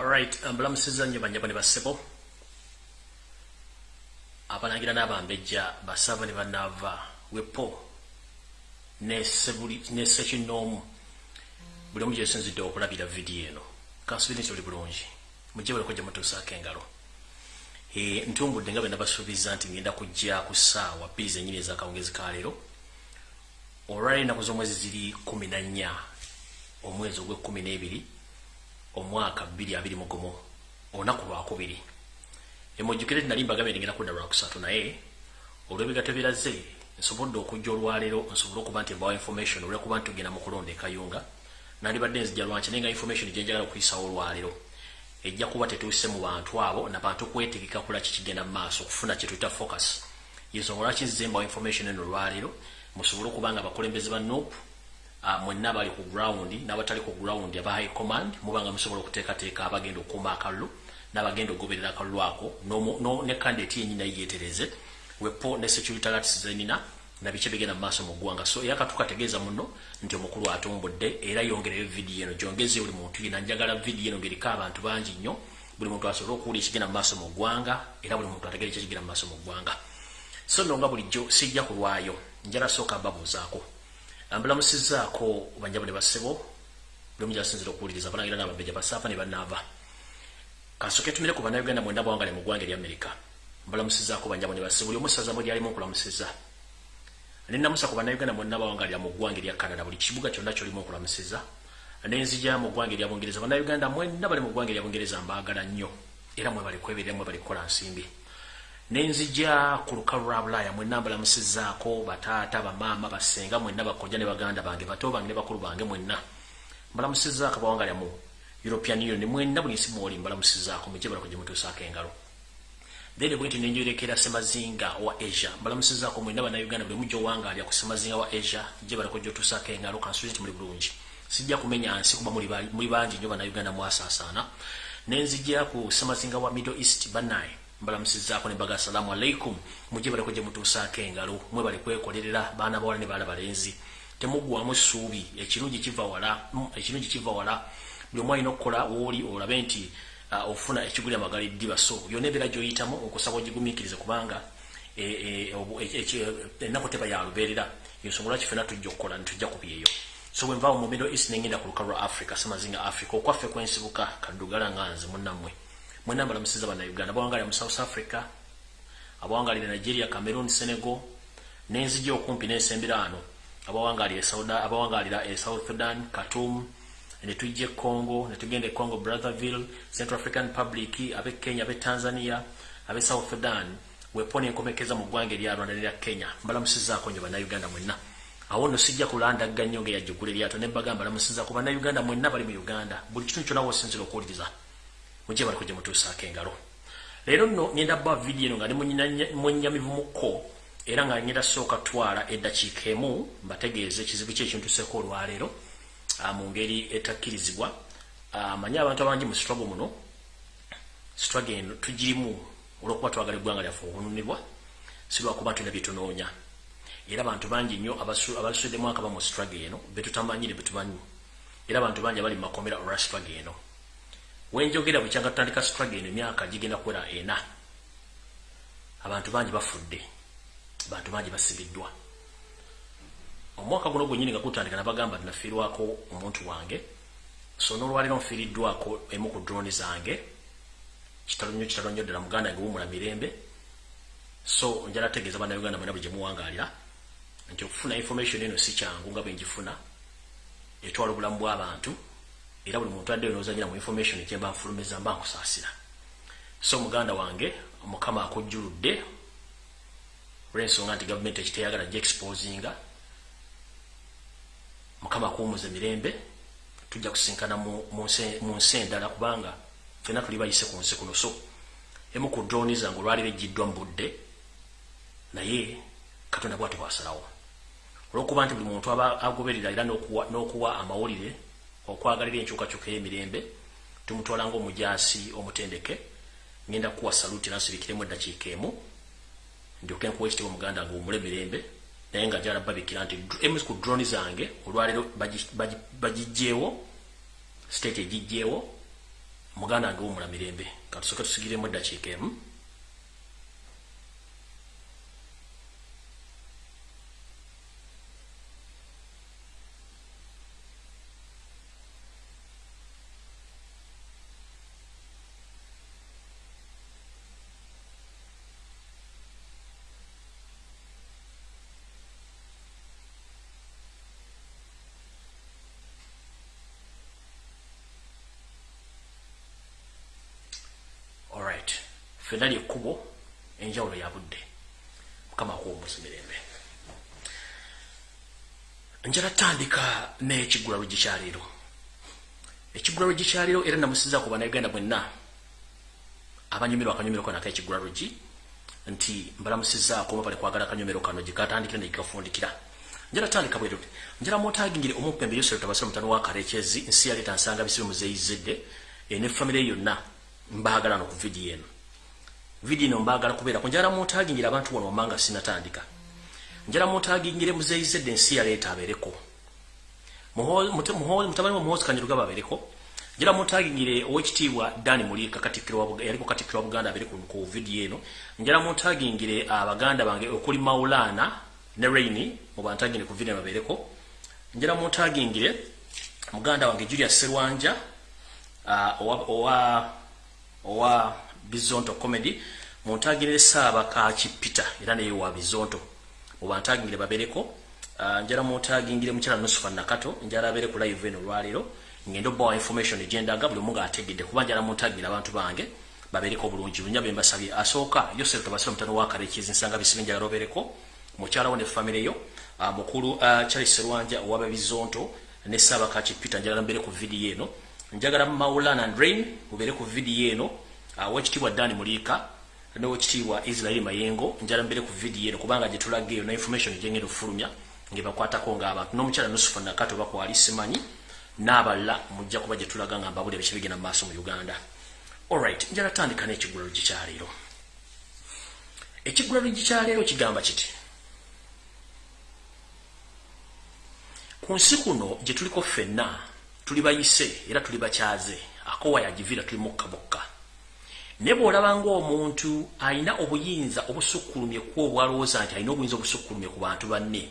Alright, mbalamusiza nnyo banyabo ne bassebo abalangira n'abambejja basava ne banaava wepo nesekinoomu buli omu gyesinzidde okulabira vidiyo eno. Kansubiri nti oli bulungi. Mujje baleko gye mutuusaako engalo ntumbudde nga bwe nabasuubiza nti ngenda kujja ku ssaawa bbiri zennyini ez'akawungezi ka leero. Olwali ennaku z'omwezi ziri kumi na nnya omwezi ogw'ekkumi n'ebiri omwaka 2021 olunaku lwakubiri emujjukire tinali mbagambye ndigenda kudda lwakusatu naye olw'ebigato biraze nsobodde okujja olwaleero nsobole okuba nti mbawa information olwekuba nti tugenda mu kulonda ekayunga. Nandibadde nzija lwanki naye nga information gyenjagala okuyisawo olwaleero ejja kuba tetuuse mu bantu abo nabantu kwetegeka kula kikigenda mu maaso okufuna kyetuyita focus. Yensonga lwaki nzize mbawa information eno olwaleero? Musobole okuba nga abakulembeze ba nope uh, mwenna abali ku ground n'abatali ku ground aba high command mubanga musobola okuteekateeka abagenda okuuma akalulu n'abagenda okugoberera akalulu ako ne kandidate yennyina yeetereze wepo ne security alerts zenina na biki bigenda mu maaso mu ggwanga. So era katukategeeza muno nti omukulu atumbudde era yongereyo vidiyo eno gyongeze buli muntu yina njagala vidiyo eno ng'eriko abantu bangi nnyo buli muntu asobole okuwulira ekigenda mu maaso mu ggwanga era buli muntu ategere ekigenda mu maaso mu ggwanga. So nno nga bulijjo sijja kulwayo njala sooka mbabuuzaako mbulamusizaako banjabo ne basebo buli omu gyasinzira okuwuliriza balangira n'ababejja basaafa ne bannaava kasoke tumire ku bannayuganda mwenda bawangale mu ggwanga erya amerika mbulamusizaako banjabo ne basebo buli omusaza mu lyalimu okulamusiza. Nenamusa ku bannayuganda mwonna bawangalira mu ggwanga erya canada buli kibuga kyonna kyolimu okulamusiza. Nenzija mu ggwanga erya bungereza. Bannayuganda mwenna bali mu ggwanga erya bungereza mbaagala nnyo era mwe bali kweberera mwe bali kukola nsimbi nenzija ku lukalu lwa bulaaya mwenna mbalamusizaako bataata bamaama basenga mwenna bakojja ne baganda bange bato bange ne bakulu bange mwenna. Mbalamusizaako bawangalira mu european union mwenna buli nsi mwoli mbalamusizaako mujje balako gye mutuusaako engalo. Then bwenti nenjorekera semazinga wa asia mbalamusizaako mwenna bannayuganda buli mujja owangalya ku semazinga wa asia gye balako gyotuusaako engalo kansuuzi nti muli bulungi. Sijja kumenya nsi kuba muli bangi nnyo bannayuganda mwasaasaana. Nenzija ku semazinga wa middle east bannaye mbalamusizaako ne mbaga assalamu alaikum mujje baleko gye mutuusaako engalo mwe bali kwekolerera baana bawala ne baana balenzi. Temuggwamu ssuubi. Ekirungi kiva wala ekirungi kiva wala. Buli omu alina okukola wooli olabe nti ofuna ekiguli amagala eddiba so yonna ebeera gyoyitamu okusaba ogigumiikirize kubanga ennaku teba yalubeerera yensonga lwaki fena tujja okukola nitujja kubyeyo so bwe nvaawo mu middle east nengenda ku luka lwa africa samazinga africa. Okwaffe kwensibuka kaddugala nga nze munnammwe mwena mbalamusiza bannauganda abawangalira mu south africa abawangalira nigeria cameroon senegal nenzija okumpi n'ensemberaano abawangalira e south sudan khartoum netujja e congo netugenda e congo brotherville central african republic abe kenya abe tanzania abe south sudan. Wepona enkomekeza mu ggwanga erya rwanda nerya kenya. Mbalamusizaako nyo bannauganda mwenna. Awo nno sijja kulandagga nnyo ngeyajjugula eryato nebagamba mbalamusizaako bannauganda mwenna bali mu uganda. Buli kitundu kyonna wosinzira okuwuliriza mujje baliko gye mutuusaako engalo leero nno ngenda bba vidiyo eno nga ne mwenyamivumukko era nga ngenda sooka twala eddakiika emu mbategeeze ekizibu ki ekintuseeko olwaleero mu ngeri etakkirizibwa. Manyi abantu abangi mu struggle muno struggle eno tugirimu olwokuba twagala eggwanga lyaffe okununibwa si lwakuba tulina byetunoonya era abantu bangi nnyo abasuddemu akaba mu struggle eno betutamanyire betumanyi era abantu bangi abali makomera olwa struggle eno wenjogera bwekyanga tutandika struggle eno emyaka gigenda kuwera ena. Abantu bangi bafudde abantu bangi basibiddwa. Omwaka guno gwenyini nga gutandika nabagamba nafiirwako omuntu wange so nolwaliro nfiiriddwako emu ku droni zange kitalo nnyo kitalo nnyo ddala muganda nge wumula mirembe. So njala tegeeza bannayuganda mwena bwe gyemuwangalira nti okufuna information eno si kyangu nga bwenjifuna etwala obulamu bw'abantu era buli muntu addeyo nozanyira mu information kyemba nfulumiza mba nkusaasira so muganda wange mukama akujjuludde olw'ensonga nti gavumenti ekiteyagala gyexposinga mukama akuwumuza emirembe tujja kusinkana mu nsi endala kubanga fena tuli bayise ku nsi kuno. So emu ku droni zange olwali bejjiddwa mu budde naye katonda bwati bwasalawo olwokuba nti buli muntu aba agoberera era n'okuwa amawulire okwagalira enkyukakyuka y'emirembe tumutwala ngaomujasi omutendeke ngenda kuwa saluti nansibikiremu eddakiika emu ndyoke nkuwa ekitiibwa muganda nga omule mirembe naye nga jala babikira nti emu ku droni zange olwaleero bagijjeewo state egijjeewo muganda wange womulamirembe katusoke tusigiremu eddakiika emu ffenna lyekkubo enjawulo ya budde mukama akuwumbuza mirembe. Njala tandika n'ekiggula lwe gikyaleero ekiggula lwe gikyaleero era namusiza ku bannayuganda mwenna abanyumirwa akanyumiro kano ak'ekiggula lwegi nti mbalamusizaako mubale kwagala akanyumiro kano gikatandikira negikafundikira njala tandika bwe ruti njala mwotagingire omupembe yosero tabasira mutano wa kalekyezi nsi yaleeta nsanga bisibe muzeyizedde ne famire yonna mbaagala no ku vidiyo eno video ino mbagala kubeera kunjala mutagingira abantu wano wamanga sinatandika. Njala mutagingire muzeyizedde ensi yaleeta abeereko. Mutabani wa muhozi kanyiruga babeereko njala mutagingire owekitiibwa dani muliika yaliko katikkiro wa buganda abeere ku video eno. Njala mutagingire abaganda bange okuli maulana ne raini mubantagire ku video babeereko. Njala mutagingire muganda wange julius serwanja owa owa bizonto comedy muntagire saba ka chipita era ne wa bizonto. Mubantagire babereko uh, njara muntagire mukira nusufa nakato njara abereko live eno lwaliro ngendo bo information agenda gabuli munga ategede kubanja muntagire abantu bange babereko bulungi. Bunyabe mbasabye asoka yose tubasira mutano wa kare kizi nsanga bisibenja robereko mukyala wone family yo uh, mukuru uh, Charles Rwanja owa bizonto ne saba ka chipita njara mbere ku video eno. Njagala maulana and rain ubere ku video eno wachitibwa Dani Mulika n'owekitiibwa Israel Mayengo njala mbere ku video eno kubanga gye tulage na information gyengenda okufulumya nge bakwatako ng'abantu n'omukyala Nusufa Nakato bakwali simanyi n'abalala mujja kuba gye tulaga nga mbabuli ebiki bigenda mu maaso mu Uganda. Alright njala tandika n'ekigulalo gikyaleero ekigulalo gikyaleero kigamba kiti ku nsi kuno gye tuliko ffenna tuli bayise era tuli bakyaze akowa yagivira tuli mukka bokka ne bw'olaba ng'omuntu alina obuyinza obusukkulumye ku obwalowooza nti alina obuyinza obusukkulumye ku bantu banne.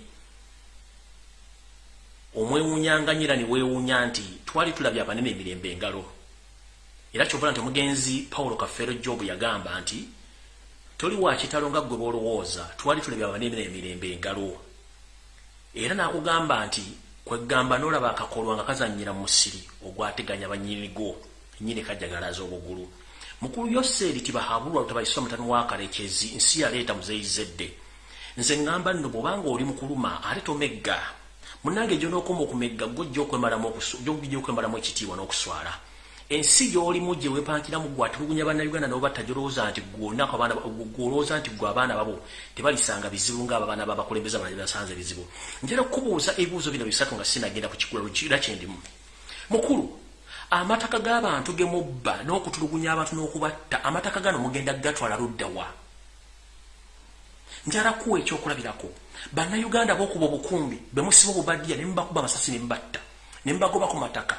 Omwewuunyanganyira ne weewuunya nti twali tulabye abanene emirembe engalo. Era kyovula nti omugenzi pawulo kafeero jobu yagamba nti toli wa kitalo nga ggwe bw'olowooza twali tulabye abanene emirembe engalo. Era n'akugamba nti kwegamba n'olaba akakolwa nga kazannyira mu musiri ogwateganya bannyinigo nnyini kajjagalaza obugulu mukulu yoseri tibahabulwa lutabaiswa mutano wakalekezi nsi yaleeta muzeyizedde nze ngamba nno bwobanga oli mukuluma ate tomegga. Munange gyo n'okoma okumegga gojja okwemalamu ekitiibwa n'okuswala. Ensi gy'olimu gye weepankiramu gwe atulugunya bannayuganda nobatta gyolowooza nti gwolowooza nti gwe abaana babo tebalisanga bizibu ngaabo abaana babakulembeza basanze bizibu. Njala okubuuza ebibuuzo bino bisatu nga sinagenda ku kigula era kyendimu mukulu amataka g'abantu gemubba n'okutulugunya abantu n'okubatta amataka gano mugenda gatwala luddawa njala kuwa ekyokulabirako. Bannayuganda b'okuba obukumbi bemusiba obubaddiya ne mubakuba amasasi ne mubatta. Ne mubagoba ku mataka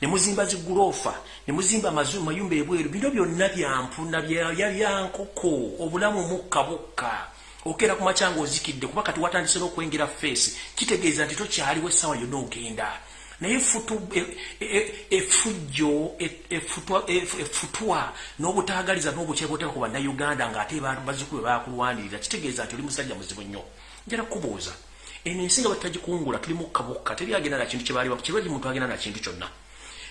ne muzimba ziguloofa ne muzimba mayumba ebweru bino byonna byampuna byalyankoko obulamu mukka bukka. Okeera ku makyanga ozikidde kuba kati watandise n'okwengera feesi kitegeeza nti tokyaliwo essaawa yonna ogenda naye efujjo efutwa n'obutaagaliza n'obukyebotera ku bannayuganda ng'ate bazikube bakulwanirira kitegeeza nti oli musajja muzibu nnyo. Njala kubuuza eno ensi nga batagikungula tuli mukkabukka teri agenda nakintu kirwaki muntu agenda nakintu kyonna.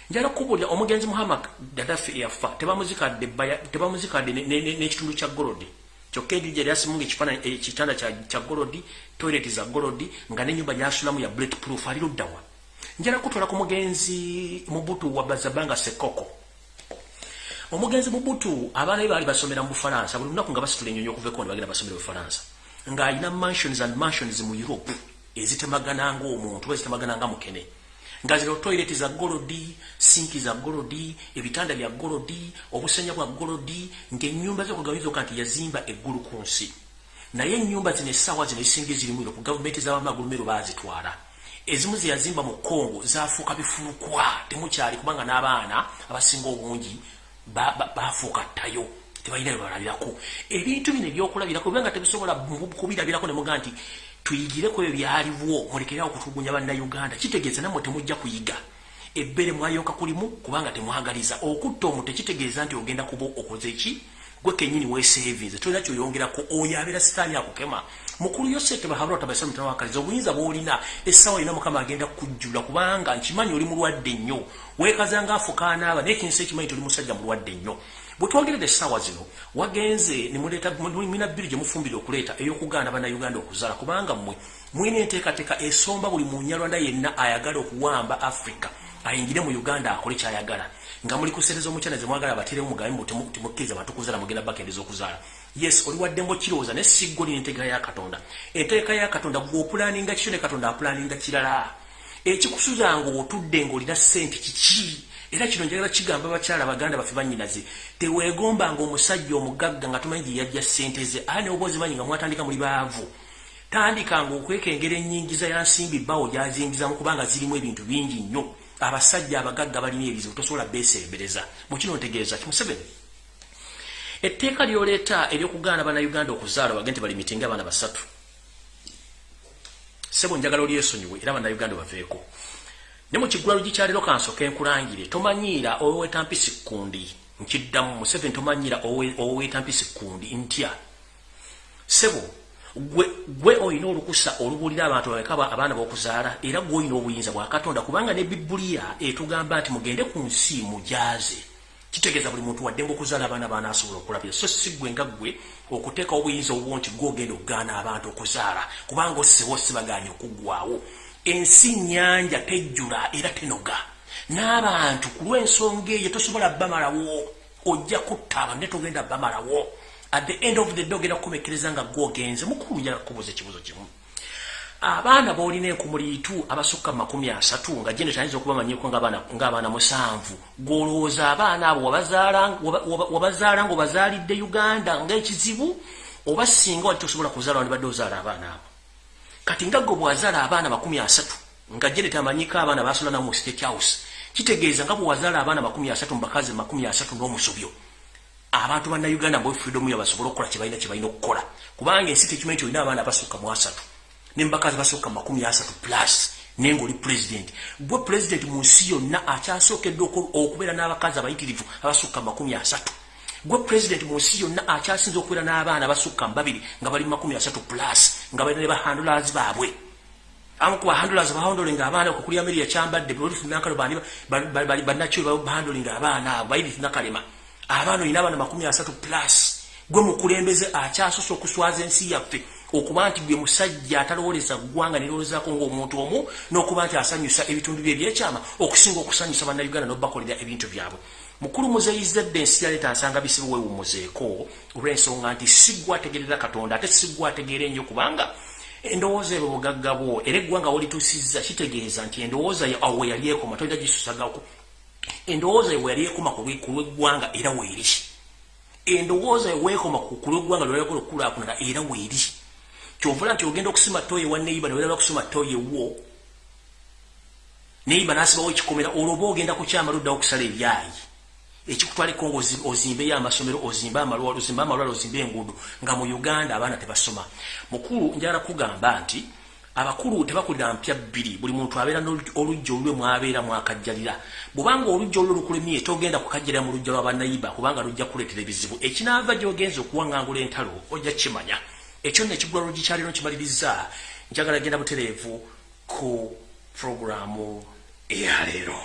Njala kubuulira omugenzi muhammad gadafi eyafa tebamuzikadde n'ekitundu kya golodi. Kyokka enju gye lyasimunga ekitanda kya golodi toileti za golodi nga n'enyumba gyasulamu ya bullet proof ali luddawa njala kutwala ku mugenzi mubutu wa bazabanga sekoko. Omugenzi mubutu abaana be baali basomera mu bufalansa buli lunaku nga basitula enyonyi okuva ekono bagenda basomera bufalansa ng'alina mansions and mansions mu europe ezitemagana ngaomuntu oba ezitemagana nga mukene. Nga zino toileti za golodi sinki za golodi ebitanda bya golodi obusenya bwa golodi ng'ennyumba zokugabaizoka nti yazimba eggulu ku nsi. Naye ennyumba zino essaawa zino ezisinga ezirimu europe gavumenti z'abamagulumero baazitwala ezimu ze yazimba mu kongo zafuuka bifulukwa. Temukyali kubanga n'abaana abasinga obungi bafuuka ttayo tebalina byebalabirako ebintu bino ebyokulabirako bibanga tebisobola kubirabirako nemuga nti tuyigireko ebyo byaliwo mulekerao okutulugunya bannayuganda. Kitegeeza nammwe temujja kuyiga. Ebbere mwayoka kulimu kubanga temwagaliza. Okutta omuntu tekitegeeza nti ogenda kuba okoze ki gwe kenyini weesevinze tolina kyoyongerako oyo abeera sitaani akukema. Mukulu yosete bahabula tabaisa mutana wakaliza obuyinza bwolina essaawa yina mukama agenda kujjula kubanga nkimanyi oli mulwadde nnyo. Weekazanga afukaanaaba naye kinsi ekimanyi toli musajja mulwadde nnyo. Bwe twogerera essaawa zino wagenze nemina bbiri gye mufumbire okuleeta ey'okugaana bannayuganda okuzaala kubanga mmwe mwina enteekateeka esomba buli munyalwanda yenna ayagala okuwamba africa ayingire mu uganda akole kyayagala nga muli kusereza omukyana ze mwagala baterewo mugambe timukkiriza bantu kuzaala mugenda bakendeza okuzaala yes oli waddemu kirowooza ne siggo lina enteeka ya katonda. Enteeka ya katonda gweopulaninga kityo ne katonda apulaninga kirala. Ekikusuza nga otudde ngaolina sente kiki? Era kino njagala kigamba bakyala baganda baffe banyinaze teweegomba nga omusajja omugagga nga tumanyi gye yajja sente ze aa neoba ozimanyi nga mwatandika muli baavu. Tandikanga okwekengera enyingiza ya nsimbi bawo gyazingizamu kubanga zirimu ebintu bingi nnyo abasajja abagagga balina ebizibu tosobola beesembereza. Mukino ntegeeza kimuseveni etteeka lyoleeta eryokugaana bannayuganda okuzaala wage nti bali mitinga abaana basatu. Sebo njagala olyesonyiwe era bannayuganda baveeko. Ne mu kiggula lugikyaliro kansoka enkulangire tomanyiira oweweetampisi kundi nkiddamu museveni tomanyiira oweweetampisi kundi ntya? Sebo gwe olina olukusa olubuulira abantu bameka abaana bokuzaala era gwe olina obuyinza bwa katonda kubanga ne bibuliya etugamba nti mugende ku nsi mujaaze kitegeeza buli muntu waddemba okuzaala abaana baana asobola okulabira so si gwe nga gwe okuteeka obuyinza obwo nti gwe ogenda okugaana abantu okuzaala kubanga ossewo sibaganye okuggwawo ensi nyanja tejjula era tenoga. N'abantu ku lw'ensonga eyo tosobola bamalawo ojja kutta abantu ne togenda bamalawo at the end of the day ogenda kukomekereza nga gwogenze mukulu njala kubuuza ekibuzo kimu. Abaana boolina enkumuliitu abasukka mu makumi asatu nga jene tayinza okubamanyiko ng'abaana musanvu gwolowooza abaana abo wabazaala nga obazaalidde uganda ng'ekizibu oba singa wali tosobola kuzaala wandibadde ozaala abaana abo. Kati nga gwe bwazaala abaana makumi asatu nga jene tamanyiko abaana basula namu mu state house kitegeeza nga bwe wazaala abaana makumi asatu mu bakazi makumi asatu n'omusobyo abantu banna uganda mbu freedom ya basobola okukola kibalina kibalina okukola kubanga ensi tekimanyi ti olina abaana abasukka mu asatu nembakazi basukka mu makumi asatu plus naye ngaoli president gwe president mu nsi yonna akyasookedde okubeera n'abakazi abayitirivu abasukka mu makumi asatu gwe president mu nsi yonna akyasinza okubeera n'abaana abasukka mu babiri nga bali mu makumi asatu plus nga balina ne bahandlers baabwe amu ku bahandlers bahandling abaana okukuli ameria kyambadde balifunakalo bannakyo bahandling abaana abo bayiriti nakalema abaana olina abaana makumi asatu plus gwe mukulembeze akyasosa okuswaza ensi yaffe okuba nti gwe musajja atalowoleza ggwanga nerowolezako ngaomuntu omu n'okuba nti asanyusa ebitundu bye ebyekyama okusinga okusanyusa bannayuganda n'obakolera ebintu byabwe. Mukulu muzeyizadde ensi yaleeta nsanga bisibe weewumuzeeko olw'ensonga nti siggwa ategerera katonda ate siggwa ategeera ennyo kubanga endowooza ebyo bugagga bwo era eggwanga wolituusizza kitegeeza nti endowooza awe yali ekoma tojja gisusagako endowooza ewe yali ekoma ku lw'eggwanga era weeri endowooza eweekoma ku lw'eggwanga lwalagala okukulaakulana era weeri kyovula nti ogenda okusima toyi wa neiba neweraba kusima toyi ewo neiba nasibawo ekikomera olwoba ogenda kukyama luddawo okusala ebyayi. Ekikutwaliko nga ozimbeyo amasomero ozimbe amalwalo ozimbe enguudo nga mu uganda abaana tebasoma. Mukulu njala kugamba nti abakulu tebakulira mpya bbiri. Buli muntu abeera olujja olulwe mwabeera mwakajjalira bwubanga olujja olulwe lukulemye togenda kukajjalira mu lujja lwabanayiba kubanga lujja kuleetera ebizibu. Ekinaava gyogenza okuwaŋŋangula entalo ojja kimanya ekyo nno ekigula lugikyaliro kimaliriza njagala genda butereevu ku puroguramu eyaleero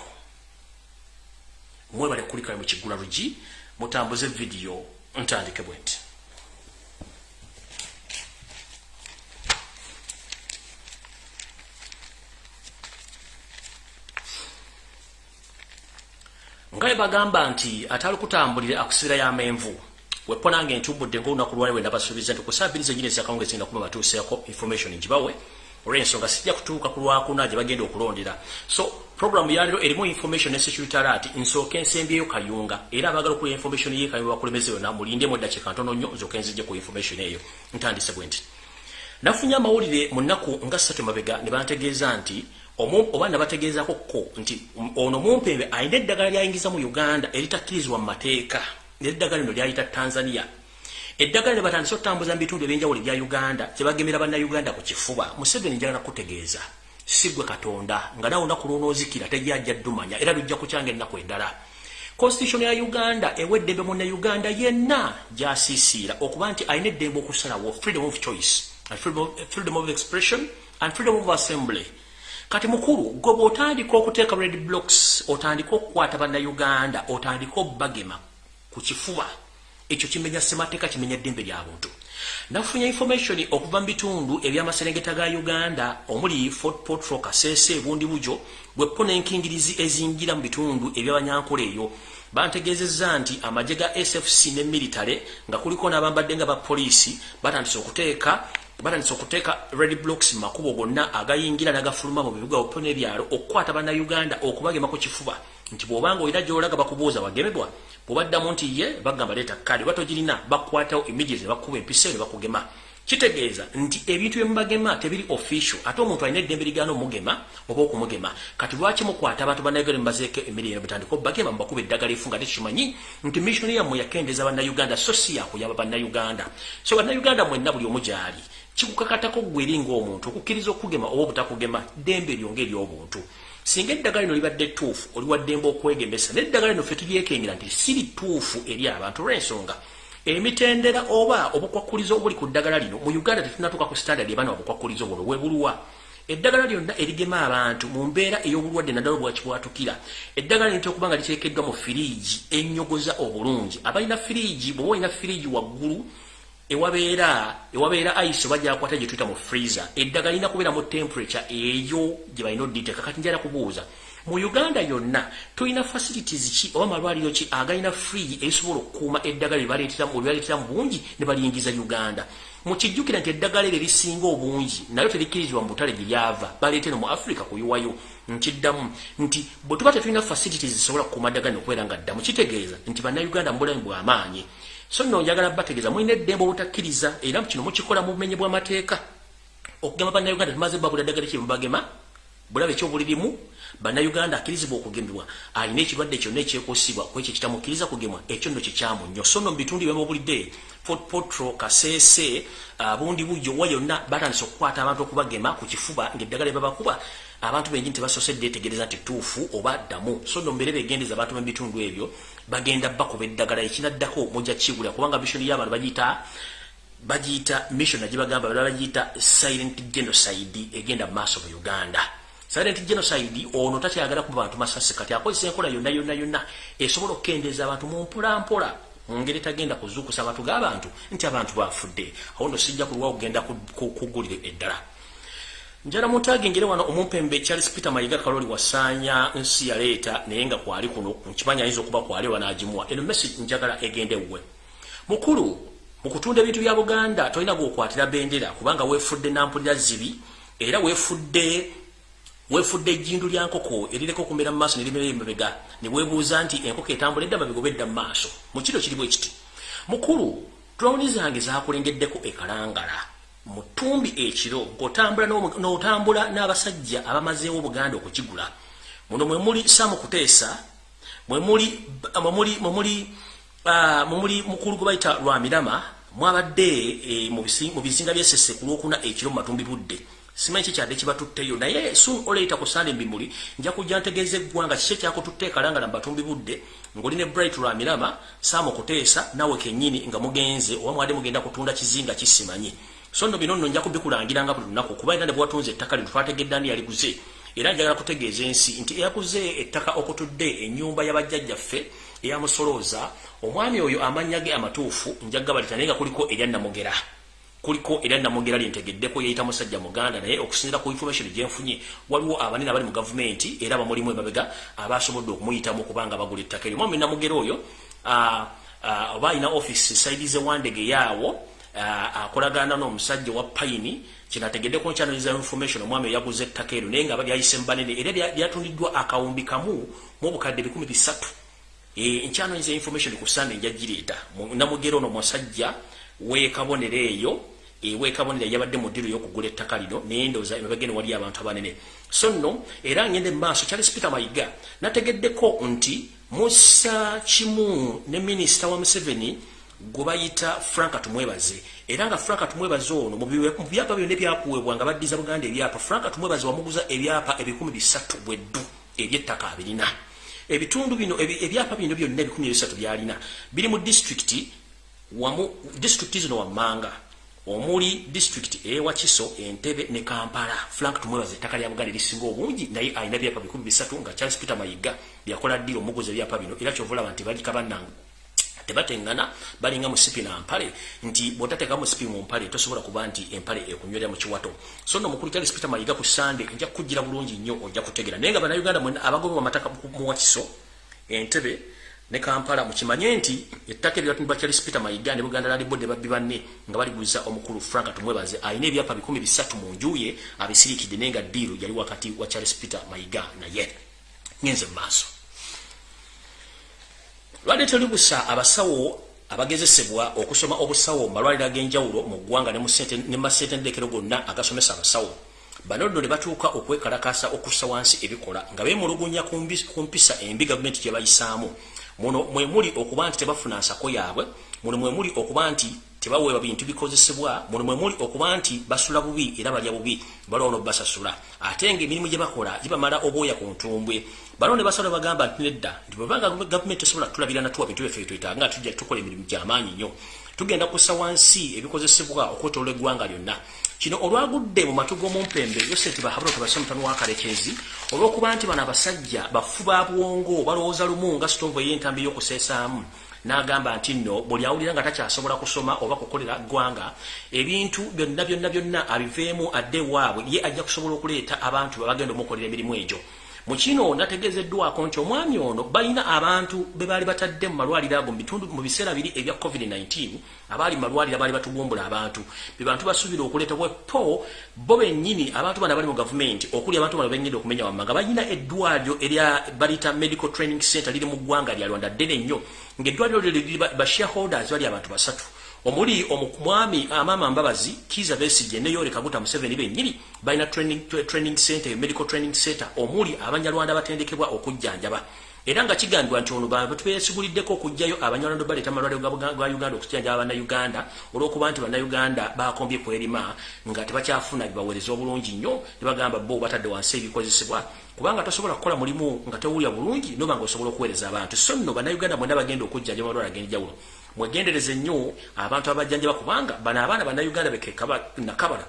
mwebale kulikale mu kigula lugi mutambuze vidiyo ntandike bwe nti nga bagamba nti atali kutambulira akusibira y'amenvu wepo nange ntumbudde ngaolunaku lwali wenda basuubiza nti kusaabiriza nyini ezakawunga ezigenda kuba batuuseeko information ngibawe olw'ensonga sijja kutuuka ku lwakuna gye bagenda okulondera. So programu yaliro erimu information ne security alert nsooka ensembyeyo kayunga era abagala okulya information ye kayunga bakulembeze yonna mulindemu eddakiika ntono nnyo nzooka enzijje ku information eyo. Ntandise bwe nti. Nafunye amawulire mu nnaku nga ssatu mabega ne bantegeeza nti oba nabategeezako ko nti ono mumpembe alina eddagala lyayingiza mu uganda eritakkirizibwa mu mateeka. Neddagala lino lyayita tanzania. Eddagala ne batandise okutambuza mu bitundu ebyenjawulo ebya uganda kyebagemera bannayuganda ku kifuba museveni njagala kutegeeza sigwe katonda nga nawe olunaku lwonoozikira tejyajja ddumanya era lujja kukyanga ennaku endala. Constitution ya uganda ewa eddembe munnauganda yenna gyasiisiira okuba nti alina eddembe okusalawo freedom of choice freedom of expression and freedom of assembly kati mukulu gwe bw'otandika okuteeka red blocks otandika okukwata bannayuganda otandika obbagema ku kifuba ekyo kimenya semateeka kimenya ddembe lya buntu. Nafunya information okuva mu bitundu ebyamaserengeta ga uganda omuli fort potro kasese ebundi bujo bweppo n'enkingirizi ezingira mu bitundu ebyabanyankole eyo bantegeezezza nti amagye ga sfc ne military nga kuliko n'abambadde nga bapoliisi batandise okuteeka batandise okuteeka red blocks mu makubo gonna agayingira n'agafuluma mu bibuga opo n'ebyalo okukwata bannayuganda okubagema ku kifuba. Nti bw'obanga olina gy'olaga bakubuuza wagemebwa bw'obaddamu nti ye bagamba leeta kkaadi oba togirina bakwatawo immediate ne bakuba empisa ne bakugema. Kitegeeza nti ebintu byemubagema tebiri official. Ate omuntu alina eddembe ligaana omugema oba okumugema kati lwaki mukwata abantu bannayuganda mubazeeko emirire mutandika obagema mubakuba eddagala efu nga tekimanyi? Nti missioni yammwe yakendeeza bannayuganda so si yakuyaba bannayuganda. So bannayuganda mwenna buli omu gyali kikukakatako gweri ngaomuntu okukkiriza okugema oba obutakugema ddembe eryonga eryobuntu. Singa eddagala lino libadde ttuufu oli waddembe okwegemesa neddagala lino ffe tulyekengera nti siri ttuufu eri abantu olw'ensonga. Emitendera oba obukwakulizo obuli ku ddagala lino mu uganda tetunatuuka ku standard ebaana obukwakulizo buno webuluwa eddagala lyonna erigema abantu mu mbeera ey'obulwadde naddala obwakibwatukira eddagala lino okuba nga liteekeddwa mu firiigi ennyogoza obulungi. Abalina firiigi bweoba olina firiigi waggulu ewabeera ewabeera ice bajja gye tuyita mu freezer. Eddagala lina kubeera mu temperature eyo gye balina odditeeka. Kati njala kubuuza mu uganda yonna tulina facilities ki oba malwaliro ki agalina free ebisobola okukuuma eddagala lyebaleetera mu bungi ne baliyingiza uganda? Mukijjukira nti eddagala eryo erisinga obungi nayo terikkirizibwa mu butale gyeryava baleetera mu africa kuyiwayo. Nkiddamu nti bwe tuba tetulina facilities zisobola kukuuma ddagala nokubeera nga ddamu kitegeeza nti bannayuganda mu bulamu bw'amaanyi so nno njagala bategeeza mulina eddembe obutakkiriza era kino mukikola mu bumenyi bw'amateeka. Okugema bannayuganda tumaze babula ddagala kyemubagema bulabe ekyobulirimu bannayuganda akkirizibwa okugemebwa. Alina ekirwadde kyonna ekyekusibwa ku ekyo kitamukkiriza kugemwa ekyo nno kikyamu nnyo. So nno mu bitundu byamubulidde fort potro kaseese bundi bujjo wa yonna batandise okukwata abantu okubagema ku kifuba ng'eddagala ebabakuba abantu bengi tebasosedde etegereza nti tuufu oba ddamu. So nno mbeere begendeza abantu mu bitundu ebyo bagenda bakuba eddagala ekinaddako mujja kigula kubanga misioni y'abantu bagiyita bagiyita mission agibagamba bala bagiyita silent genocide egenda mu maaso mu uganda. Silent genocide ono takyagala kuba bantu masasi kati akozesa enkola yonna yonna yonna esobola okukendeeza abantu mu mpolampola. Ngeri tagenda kuzuukusa abantu g'abantu nti abantu bafudde. Awo no sijja kulwa okugenda kugulire eddala njala muntu agengere wano omumpembe charles peter mayiga kaloli wasaanya nsi yaleeta naye nga kwali kuno nkimanya ayinza okuba kwali wanaagimuwa eno message njagala egende wuwe. Mukulu mu kutunda ebintu bya buganda tolina gwokwatira bendera kubanga weefudde nampulira zibi era weefudde weefudde ejjindu lya nkoko erireka okumera mu maaso nerimera emabega ne weebuuza nti enkoko etambula edda mabega edda mu maaso. Mu kiro kiri bwe kiti. Mukulu tulawuni zange zakulengeddeko ekalangala mu ttumbi ekiro ng'otambula n'otambula n'abasajja abamazeewo obuganda okukigula. Muno mwe muli saamu kuteesa mwe muli mukulu gwe bayita lwamirama mwabadde e, mu bizinga byesese ku lwokuna ekiro mu matumbi budde. Simanyi kikyadde kibatutteyo naye soon oleeta ku sande mbimuli nja kujja ntegeeza eggwanga kiki ekyakututte ekalangala mu batumbi budde ng'oli ne bright lwamirama saamu kuteesa nawe kennyini nga mugenze oba mwadde mugenda kutunda kizinga kisimanyi so nno bino nno nja kubikulangiranga buli lunaku kuba era ne bwatunze ettaka lino twategedde ani yaliguze? Era njagala kutegeeza ensi nti eyaguze ettaka okutudde ennyumba y'abajjajjaffe eyamusolooza omwami oyo amannya ge amatuufu njagabalita naye nga kuliko erya namugera kuliko era namugera lyentegeddeko yeyita musajja muganda naye okusinzira ku information gyenfunye waliwo abanene abali mu gavumenti era abamulimu emabega abasobodde okumuyitamu okubanga bagula ettaka eryo. Mwami namugera oyo oba alina office saidize wandege yaawo akolagana n'omusajja wa payini kinategedde ku nkyanoiza information omwami yaguze ettaka eryo naye nga lyayise mubanene era lyatundiddwa akawumbi kamu mu obukadde bikumi bisatu. E, nkyanoiza information ku sande njagireeta namugera ono musajja wekabonero eyo ewekabonera yabadde mu ddiiro y'okugula ettaka lino naye ndowooza emabegene wali abantu abanene. So nno era ngende mu maaso charles peter mayiga nategeddeko nti musa kimu ne minisita wa museveni gwe bayita franka tumwebaze. Era nga franka tumwebaze ono mu byapa byonna ebyakuweebwa nga baddiza buganda ebyapa franka tumwebaze wamuguza ebyapa ebikumi bisatu bweddu ebyettaka abirina. Ebitundu bino ebyapa bino byonna ebikumi ebisatu byalina. Biri mu disitulikiti wamu disitulikiti zino wammanga. Omuli disitulikiti ewakiso entebe ne kampala. Frank tumwebaze ettaka lya buganda erisinga obungi naye alina byapa bikumi bisatu nga charles peter mayiga byakola ddira omuguza ebyapa bino. Era kyovulaba nti balikabannangu tebatengana balinga musipi na mpale. Nti botateka musipi mu mpale tosobola kuba nti empale ekunywera mu kiwato. So no mukulu Charles Peter Mayiga ku Sunday nja kugira bulungi nnyo ojja kutegera. Nenga bana Uganda mwena abagobe wa mataka mu wakiso entebe ne Kampala mukimanye nti ettake lya tumba Charles Peter Mayiga ne Buganda Land Board babbi banne nga bali guza omukulu Frank tumwebaze. Ayine ebyapa 13 mu njuye abisirikide nenga diru yali wakati wa Charles Peter Mayiga na ye nyenze maso lwadde teri busa abasawo abagezesebwa okusoma obusawo malwaliro ag'enjawulo mu ggwanga ne mu masetendekero gonna agasomesa abasawo. Bano nno ne batuuka okwekalakasa okussa wansi ebikola nga beemulugunya ku mpisa embi gavumenti gye bayisaamu. Muno mwe muli okuba nti tebafuna nsako yaabwe muno mwe muli okuba nti tebaweebwa bintu bikozesebwa muno mwe muli okuba nti basula bubi era balya bubi balwawo nobasasula ate nga emirimu gye bakola gibamala obwoya ku ntumbwe. Bano ne basala bagamba nti nedda nti bwebanga gavumenti esobola tulabira natuwa bintu byaffe twetaaga nga tujja tukola emirimu gy'amaanyi nnyo. Tugenda kussa wansi ebikozesebwa okwetolola eggwanga lyonna. Kino olwagudde mu matu g'omumpembe yoseti bahabula tubase mutano wa kalekezi olw'okuba nti bano abasajja bafu ba bwongo balowooza lumu nga sitovu ey'entambi y'okuseesaamu n'agamba nti nno buli awulira nga takyasobola kusoma oba kukolera ggwanga ebintu byonna byonna byonna abiveemu adde waabwe ye ajja kusobola okuleeta abantu babagenda omukolera emirimu egyo mu kino nategezeddwako nti omwami ono balina abantu be baali batadde mu malwaliro ago mu biseera biri ebya covid-19 abaali mu malwaliro baali batugumbula abantu. Be bantu basuubira okuleeta bwepo bo bennyini abantu bana bali mu gavumenti okuli abantu bano benyedde okumenya wamma nga balina eddwaliro erya balita medical training center liri mu ggwanga lya rwanda ddene nnyo. Ng'eddwaliro lyo liri bashareholders bali abantu basatu omuli omwami amaama mbabazi kiza besije ne yore kaguta museveni bennyini balina training, training center medical training center omuli abanyarwanda batendekebwa okujjanjaba. Era nga kigambibwa nti ono batubesiguliddeko okujjayo abanyarwanda baleeta amalwaliro ga uganda okujjanjaba bannayuganda olw'okuba nti bannayuganda bakombye kwerima nga tebakyafuna bibaweereza obulungi nnyo ne bagamba bo batadde wansi ebikozesebwa. Kubanga tosobola kukola mulimu nga tewulya bulungi noba nga osobola okuweereza abantu. So nno bannayuganda mwena bagenda okujjanjaba amalwaliro ag'enjawulo mwegendereze nnyo abantu abajjanjaba kubanga bano abaana bannayuganda bekekabala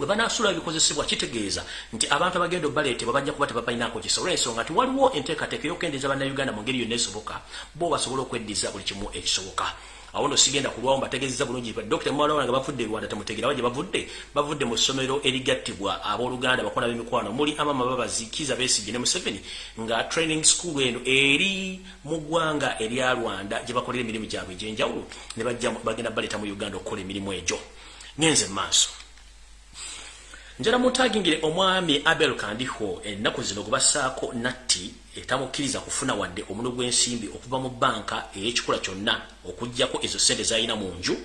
bwe banasula ebikozesebwa kitegeeza nti abantu abagenda obaleetebwa bajja kuba tebabalinako kisa olwensonga nti waliwo enteekateeka ey'okukendeeza bannayuganda mu ngeri yonna esoboka bo basobole okweddiza buli kimu ekisoboka awo no sigenda kulwawo mbategeezeza bulungi dr mwalawana nga bavudde rwanda temutegerawo gye bavudde bavudde mu ssomero erigattibwa abooluganda bakola b'emikwano. Muli amama babazikiza besigye ne museveni nga training school eno eri mu ggwanga erya rwanda gye bakolera emirimu gyabwe egyenjawulo ne bagenda baleeta mu uganda okukola emirimu egyo. Ngenze mu maaso. Njala mutagingire omwami abel kandiho ennaku zino gubassaako natti etamukkiriza kufuna wadde omulo gw'ensimbi okuva mu banka ey'ekikula kyonna okugjako ezo sente zalina mu nju.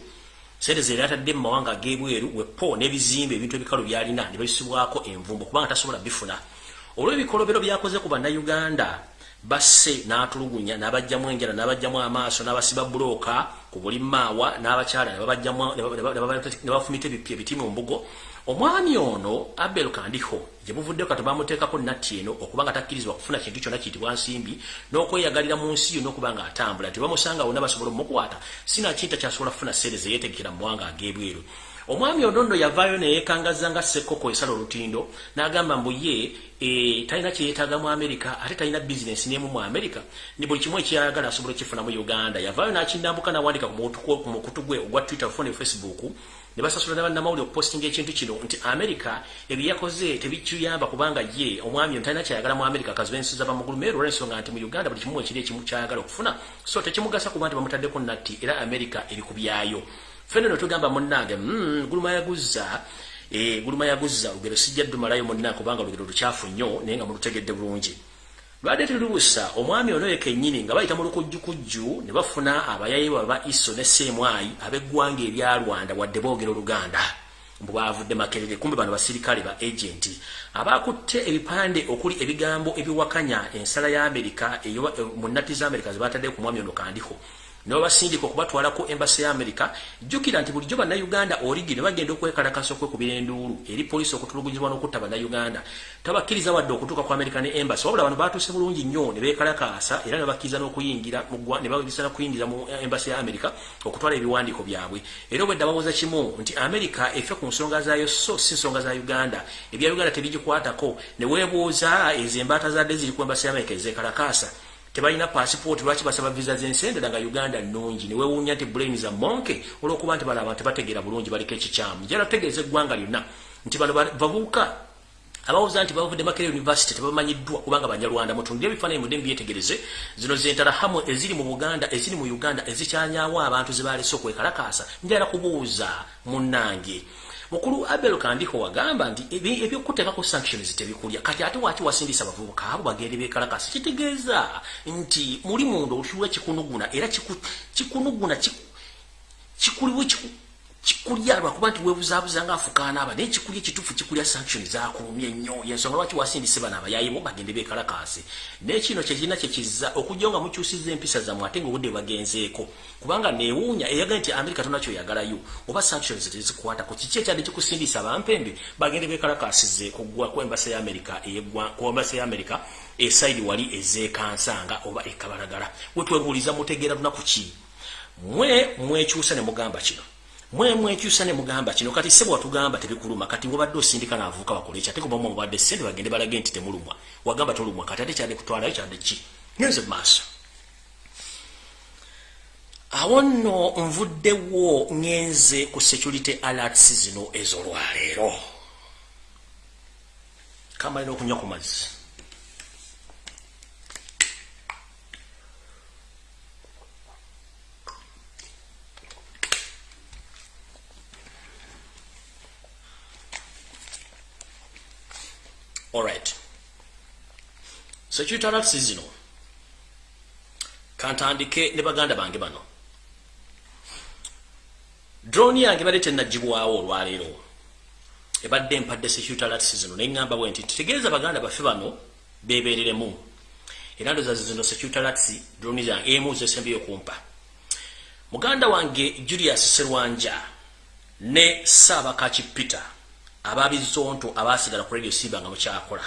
Sente ze yatadde mu mawanga ag'ebweru wepo n'ebizimbe ebintu ebikalu byalina ne babisibwako envumbo kubanga tasobola bifuna. Olw'ebikolobero byakoze ku bannayuganda basse n'atulugunya n'abajjamu enjala n'abajjamu amaaso n'abasiba bulooka ku buli maawa n'abakyala ne bafumita ebiti mu mbugo omwami ono abel kandiho gye buvuddeko kati bamuteekako natti eno okuba nga takkirizibwa kufuna kintu kyonna kiyitibwa nsimbi n'okweyagalira mu nsi yo n'okuba nga atambula. Tebamusanga wonna basobola omukwata sinakinta kyasobola kufuna sente zeyetegekera mu mawanga ag'ebweru. Omwami ono nno yavaayo neyekangaza nga sekoko esala olutindo n'agamba mbu ye e, talina kyeyeetaaga mu amerika ate talina bizinesi n'emu mu amerika ni buli kimu ekyayagala asobola okifuna mu uganda. Yavaayo n'akindambuka n'awandika ku mukutu gwe ogwa twitter fone facebook ne basasula nabannamawulire okupostinga ekintu kino nti amerika ebyeyakoze tebikiyamba kubanga ye omwami ono talina kyayagala mu amerika kazibensiza bamugulumeero olwensonga nti mu uganda buli kimu ekiri ekimu kyayagala okufuna. So tekimugasa kuba nti bamutaddeko natti era amerika eri ku byayo. Fene no tugamba munnange mm, guluma yaguza e, guluma yaguza olugero sijja ddumalayo munna kubanga olugero lukyafu nnyo naye nga mulutegedde bulungi lwadde tulubusa omwami ono yekennyini nga bayita mu lukujjukujju ne bafuna abayayi baba iso ne seemwayi ab'eggwanga erya rwanda wadde boogera oluganda. Bwavudde makerere kumbe bano basirikale ba agenti. Abakutte ebipande okuli ebigambo ebiwakanya ensala ya amerika mu nnati za amerika zebatadde ku mwami ono kandiko nobasindika okubatwala ku embassy ya America jukira nti bulijjo bana Uganda origi ne bagenda okwekalakasa okwekubira enduulu eri polisi okutulugunyizibwa n'okutta bana Uganda tabakkiriza wadde okutuuka ku American embassy wabula bano baatuuse bulungi nnyo ne beekalakaasa era ne bakkiriza n'okuyingira ne babisa n'okuyingira mu embassy ya America okutwala ebiwandiiko byabwe. Era obwedda babuuza kimu nti America efe ku nsonga zaayo so si nsonga za Uganda. Ebya Uganda tebigikwatako. Ne weebuuza ezo embaata zadde ziri ku embassy ya America ezeekalakaasa tebalina passport lwaki basaba visa zensendera nga uganda nnungi. Niwewuunya nti brain za monke olwokuba nti bala abantu tebategeera bulungi baliko ekikyamu. Jala tegeeza eggwanga lyonna nti bano babuuka abawuza nti bavudde makere university tebamanyiddwa kubanga banyarwanda mutundire ebifaananyi mudde mbyetegereze. Zino zentala hamwe eziri mu buganda eziri mu uganda ezikyanyawo abantu zebalese okwekalakaasa. Njala kubuuza munnange mukulu abel kandiko wagamba nti ebyokuteekako sanctions tebikulya. Kati ate waki wasindisa abavubuka abo bagende bekalakasi? Kitegeeza nti muli munda olukiwa kikunuguna era kikunuguna kikuliwo kikulya lwakuba nti webuzabuza nga afukaana aba naye kikulya ekitufu kikulya sanction zakulumya ennyo yensonga lwaki wasindise bano abayayimu bagende bekalakaasi nekino kyekirina kyekiza okujja nga mukyusiza empisa zammwe ate nga obudde bagenzeeko. Kubanga neewuunya eyagaa nti amerika tonakyoyagalayo oba sanctions tezikwatako kiki ekyadde kikusindisa abampembe bagende bekalakaasize kugwa kwembasa ya amerika kwembasa ya amerika esaidi wali ezeekansanga oba ekabalagala wetwebuuliza mutegeera lunaku ki? Mwe mwekyusa ne mugamba kino mwe mwekyusa ne mugamba kino. Kati sebo watugamba tebikuluma. Kati wabadde osindika naavuuka bakola ekyo ate kuba mu mubadde sente bagende balage nti temulumwa. Wagamba tolumwa. Kati ate kyadde kutwalayo kyadde ki? Ngenze mu maaso. Awo nno nvuddewo ngenze ku security alerts zino ez'olwaleero. Kamalina okunywa ku mazzi alright security alerts zino. Kantandike ne baganda bange bano. Drone yange badde tenagibwawo olwaleero. Ebadde empadde security alerts zino neŋŋamba bwe nti tutegeeza baganda baffe bano bebeereremu era ndoza zino security alerts drone yange emu zesembeyo kumpa muganda wange julius serwanja ne saabakachi peter ababizonto abasigala ku radio siba nga mukyakola.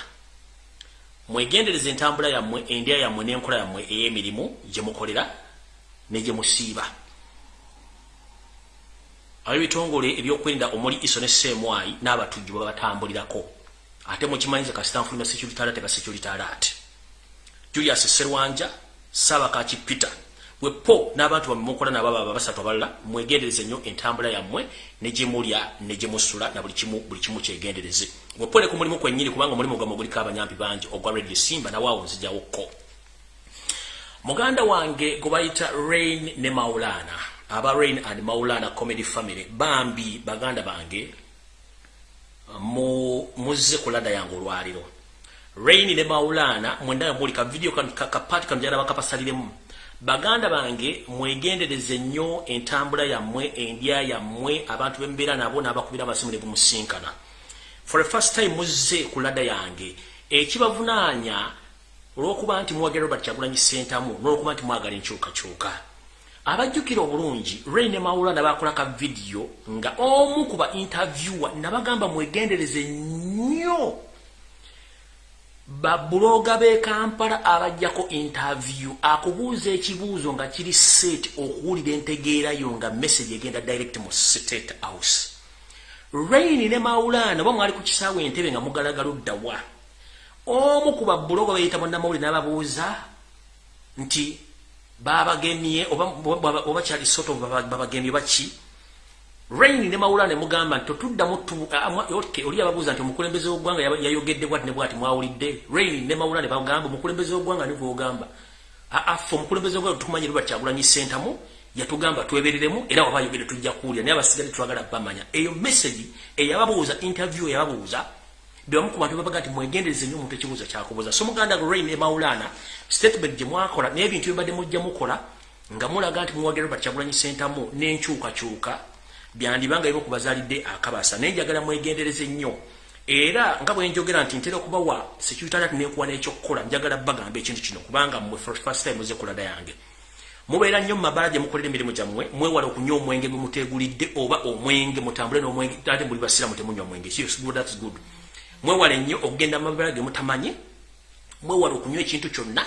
Mwegendereza entambula yammwe endya yammwe n'enkola yammwe ey'emirimu gye mukolera ne gye musiiba. Ab'ebitongole ebyokwerinda omuli iso ne seemwayi n'abatujju babatambulirako. Ate mukimanyiza kasitanfuluma security alert ba security alert. Julius serwanja saabakaki peter bwepo n'abantu bamukola nabo baba basatu abalala mwegendereze nnyo entambula yammwe ne gye mulya ne gye musula na buli kimu buli kimu kyegendereze. Bwepo ne ku mulimu kwennyini kubanga omulimu gwammwe guliko abanyampi bangi ogwa radio simba nawaawo nzijawokko muganda wange gwe bayita rain ne maulana aba rain and maulana comedy family bambi baganda bange muzze ku lada yange olwaliro. Rain ne maulana mwenda muli ka video kapati kanjala bakapasaliremu baganda bange mwegendereze nnyo entambula yammwe endya yammwe abantu bembeera nabo n'abakubira amasimu ne bumusinkana. For the first time muzze ku ladda yange ekibavunaanya olw'okuba nti mwagala robert kyagulanyi sentamu n'olwokuba nti mwagala enkyukakyuka. Abajjukira obulungi ray ne mawula nabakola ka vidiyo nga omu ku ba interviewer nabagamba mwegendereze nnyo babuloga b'e kampala abajjako interview akubuuza ekibuuzo nga kiri set okuwulira entegeerayo nga message egenda direct mu state house. Rain ne maulana oba mwali ku kisaawe entebe nga mugalagaluddawa omu ku babuloga bayita munnamawuli n'ababuuza nti babagemye oba kyali soto babagemye baki Rain ne maula ne mugamba nti totuddamu oli ababuuza nti omukulembeze w'eggwanga yayogedde bwati ne bwati mwawulidde? Rain ne maula ne bagamba omukulembeze w'eggwanga ne gwogamba afe omukulembeze w'eggwanga tumanyi Robert Kyagulanyi Ssentamu yatugamba twebereremu era waba ayogedde tujja kuwulira naye abasigale twagala bamanya. Eyo message eyababuuza interview eyababuuza byamu ku bantu babaga nti mwegendereze nnyo omuntu ekibuuzo kyakubuuza. So muganda rain emawulana statement gye mwakola naye ebintu byebadde mujja mukola nga mulaga nti muwagira robert kyagulanyi sentamu n'enkyukakyuka byandibanga bimu ku bazaalidde akabasa naye njagala mwegendereze nnyo. Era nga bwe njogera nti ntera okubawa security nekuwa n'ekyokukola njagala bagamba ekintu kino kubanga mmwe first time muze kulada yange. Mubeera nnyo mumabala gye mukolera emirimu gyammwe mwewala okunywa omwenge gwe muteegulidde oba omwenge mutambule n'omwenge ate muli basiramu temunywa mwenge good mwewale nnyo okugenda mumabala ge mutamanyi mwewala okunywa ekintu kyonna.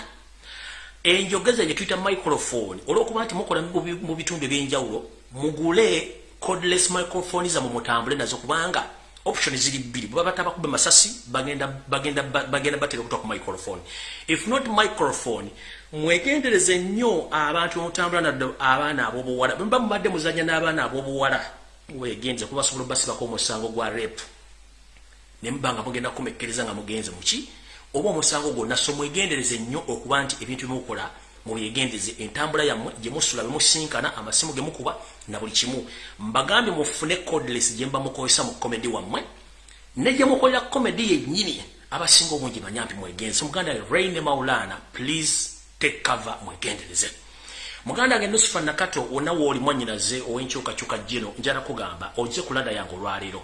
Enjogeza gye tuyita microphone olwokuba nti mukola mu bitundu ebyenjawulo mugule codeless microphone zamu mutambule nazo kubanga option ziri bbiri. Bwe baba tabakube masasi bagenda bagenda bagenda batera okutuka ku microphone. If not microphone mwegendereze nnyo abantu bamutambula nadde abaana ab'obuwala. Bwe muba mubadde muzanya n'abaana ab'obuwala wegenze kuba basobola obasibako omusango gwa rep ne muba nga mugenda kumekereza nga mugenze muki oba omusango gwonna so mwegendereze nnyo okuba nti ebintu byemukola mubyegendeze entambula yammwe gye musula bemusinkana amasimu ge mukuba na buli kimu. Mbagambye mufune codeless gye mba mukozesa mu komedi wammwe ne gye mukolera komedi yennyini. Abasinga obungi banyampi mwegenze. Muganda rain maulana please take cover mwegendereze. Muganda wange nusufa nakato wonna wooli mwannyinaze ow'enkyukakyuka gino njala kugamba oze kulada yange olwaleero.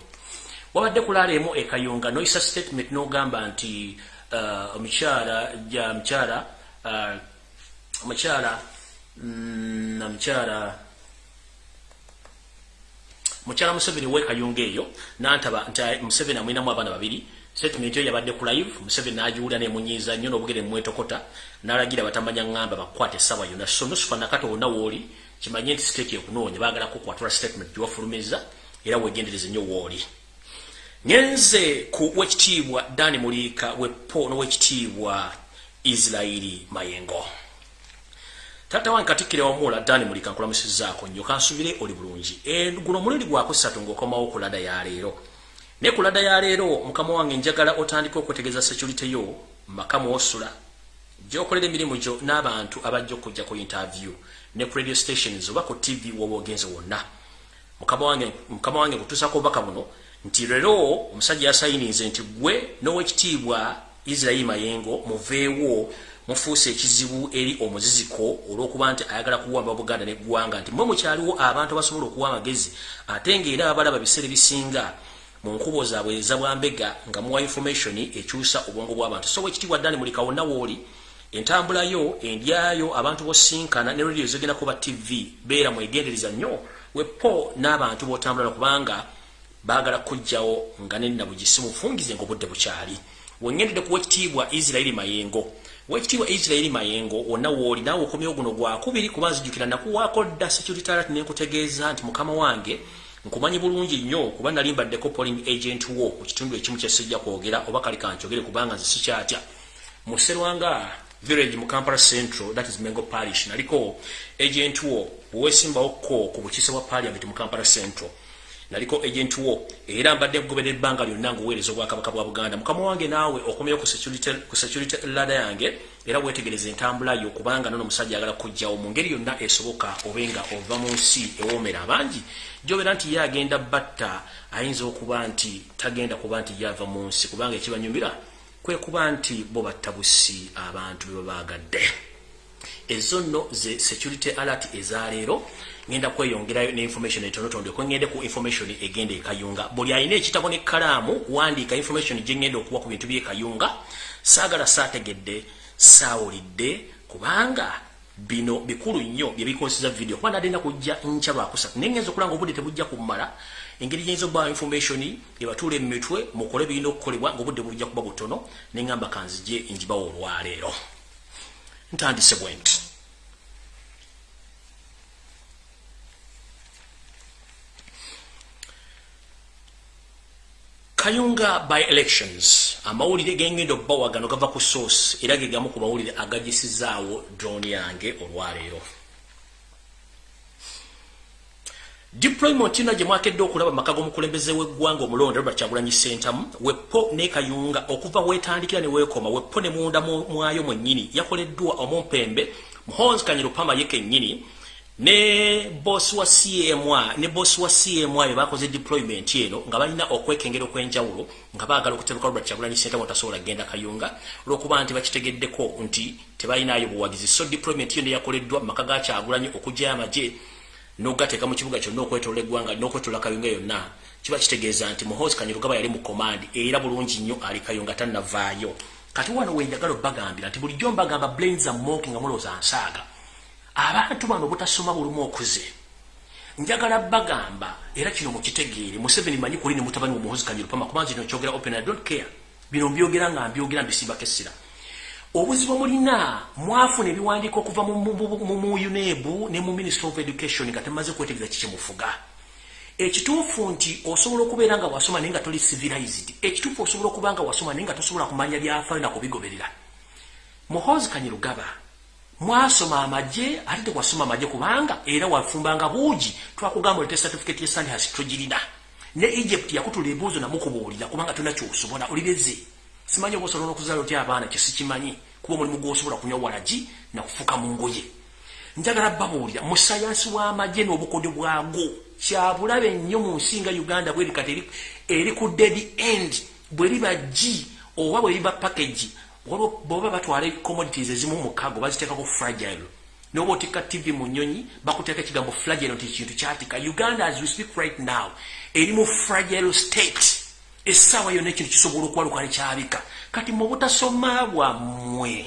Wabadde kulaaleemu ekayunga noyisa statement n'ogamba nti uh, omukyala ja mukyala uh, omukyala namukyala mukyala museveni wekayunga eyo nantaba nti museveni amwinamu abaana babiri. Statement yo yabadde ku live museveni nagiwulira nemunyiiza nnyo n'obugere mumwetokota n'alagira batamanya ŋŋamba bakwate essaawa yonna so nusufa nakati wonna wooli kimanye nti siteeti ekunoonya baagala kukwatula statement gyewafulumiza era wegendereze nnyo wooli ngenze ku wekitiibwa dani muliika wepo n'owekitiibwa isirairi mayengo tata wange katikkire wamula dani muliika nkulamusizaako nnyo kansubire oli bulungi. E, guno mulundi gwakusatu ng'okomawo ku lada ya leero. Ne ku lada ya leero mukama wange njagala otandika okwetegeeza security yo makamu osula gyokolera emirimu gyo n'abantu abajja okujja ku interview ne ku radio stations oba ku tv woba ogenze wonna. Mukama wange mukama wange kutuusako obubaka buno nti leero omusajja yasayininze nti gwe n'owekitiibwa israeli mayengo muveewo mufuuse ekizibu eri omuziziko olw'okuba nti ayagala kuwamba buganda neggwanga nti mwe mukyaliwo abantu abasobola okuwa amagezi ate ngaera abalaba biseera ebisinga mu nkubo zaabwe ezabwambega nga muwa information ekyusa obwongo bw'abantu. So wekitiibwa ddani mulika wonna wooli entambulayo endyayo abantu bosinkana ne radio ezigenda kuba tv beera mwegendereza nnyo wepo n'abantu b'otambula kubanga baagala kujjawo nga nenabugisi mufungize ngaobudde bukyali. Wengendedde ku wekitiibwa isirairi mayengo wekitiibwa isirairi mayengo wonna wooli naawe okomyewo guno gwakubiri kuba nzijukira nakuwaako dda securitarat nenkutegeeza nti mukama wange nkumanyi bulungi nnyo kuba nali mbaddeko polling agent wo ku kitundu ekimu kyesijja kwogera oba kali kankyogere kubanga nze sikyatya. Muserwanga village mu kampala central that is mengo parish naliko agent wo bwewesimbawo ko ku bukiise bwa parliament mu kampala central naliko agent wo era mbadde nkugoberera ebbanga lyonna ngaoweereza obwakabaka bwa buganda. Mukama wange naawe okomyeyo ku security lada yange era weetegereza entambula yo kubanga nono omusajja ayagala kujjawo mu ngeri yonna esoboka obenga ova mu nsi ewoomera. Abangi gyobeera nti ye agenda batta ayinza okuba nti tagenda kuba nti ye ava mu nsi kubanga ekibanyumira kwe kuba nti bo batta busi abantu bebabaagadde ezo nno ze security alert ezaleero ngenda kweyongerayo ne information etonotondo ko ngende ku information egende ekayunga buli ayina ekitabo ne kalamu kuwandiika information gye ngenda okuwa ku bintu byekayunga saagala saategedde saawulidde kubanga bino bikulu nnyo byebikozesa video. Kuba nadenda kujja nkya lwakusatu naye ngenza okulanga obudde tebujja kumala engeri gyinza okuba information ebatuula emitwe mukole birina okukolebwa ngaobudde bujja kuba butono neŋŋamba kanzije njibawo olwaleero. Ntandise bwe nti kayunga by elections. Amawulire gengenda okubawa gano gava ku source. Era ge gamu ku mawulire agagisizaawo drone yange olwaleero. Deployment ina gye mwakedde okulaba maka g'omukulembeze w'eggwanga omulonde robert kyagulanyi sentamu wepo ne kayunga okuva weetandikira ne weekoma wepo ne munda mwayo mwennyini. Yakoleddwa omumpembe muhonzi kanyirupama ye kennyini ne boss wa CMA ne boss wa CMA bakoze deployment eno nga balina okwekengera okwenjawulo nga baagala okutebuka Robert Chagulanyi Center watasobola genda kayunga lwokuba nti bakitegeddeko nti tebalinayo buwagizi. So deployment eno yakoleddwa maka ga Chagulanyi okujja amaje n'ogateeka mu kibuga kyonna okwetoola eggwanga n'okwetoola kayunga yonna. Kiba kitegeeza nti muhoozi kanyirugaba yali mu command era bulungi nnyo ali kayunga tannavaayo. Kati wano wenjagala obbagambira nti bulijjo mbagamba brains are moking nga mulowooza nsaaga abantu bano butasoma bulumu okuze. Njagala bagamba era kino mukitegeere museveni manyi kuli ne mutabani omuhozi kanyirupama kubanza kino kyogera open i don't care. Bino mbyogera nga mbyogera mbisimbako essira obuzibu mulina mwafuna ebiwandiiko okuva mu unebu ne mu ministry of education nga temaze kwetegereza kikyemufuga ekituufu nti osobola okubeera nga wasoma naye nga toli civilized. Ekituufu osobola okuba nga wasoma naye nga tosobola kumanya byafaayo nakubigoberera muhozi kanyirugaba mwasoma amaje ate tekwasoma amaje kubanga era wafumbanga buugi. Twakugamba olete certificate ye sandi hasi togirina ne egypt yakutula ebuuzo namukubuulira kubanga tona kyosobola. Olireze simanyi oba osobola okuzaala otya abaana kyesikimanyi. Kuba omulimu gwosobola kunywa walagi nakufuka mu ngoye. Njagala babuulira mu sayansi w'amaje n'obukodyo bwago kyabulabe nnyo mu nsi nga uganda bweri kati eri ku dead end. Bwe liba gi oba bwe liba package boba batwala commodities ezimu mukago baziteekako fragile. Noba otikka tv mu nyonyi bakuteeka ekigambo fragile nti kintu kyatika. Uganda as we speak right now eri mu fragile state. Essaawa yonna ekintu kisobola okuwaluka nekyabika kati mu butasoma bwammwe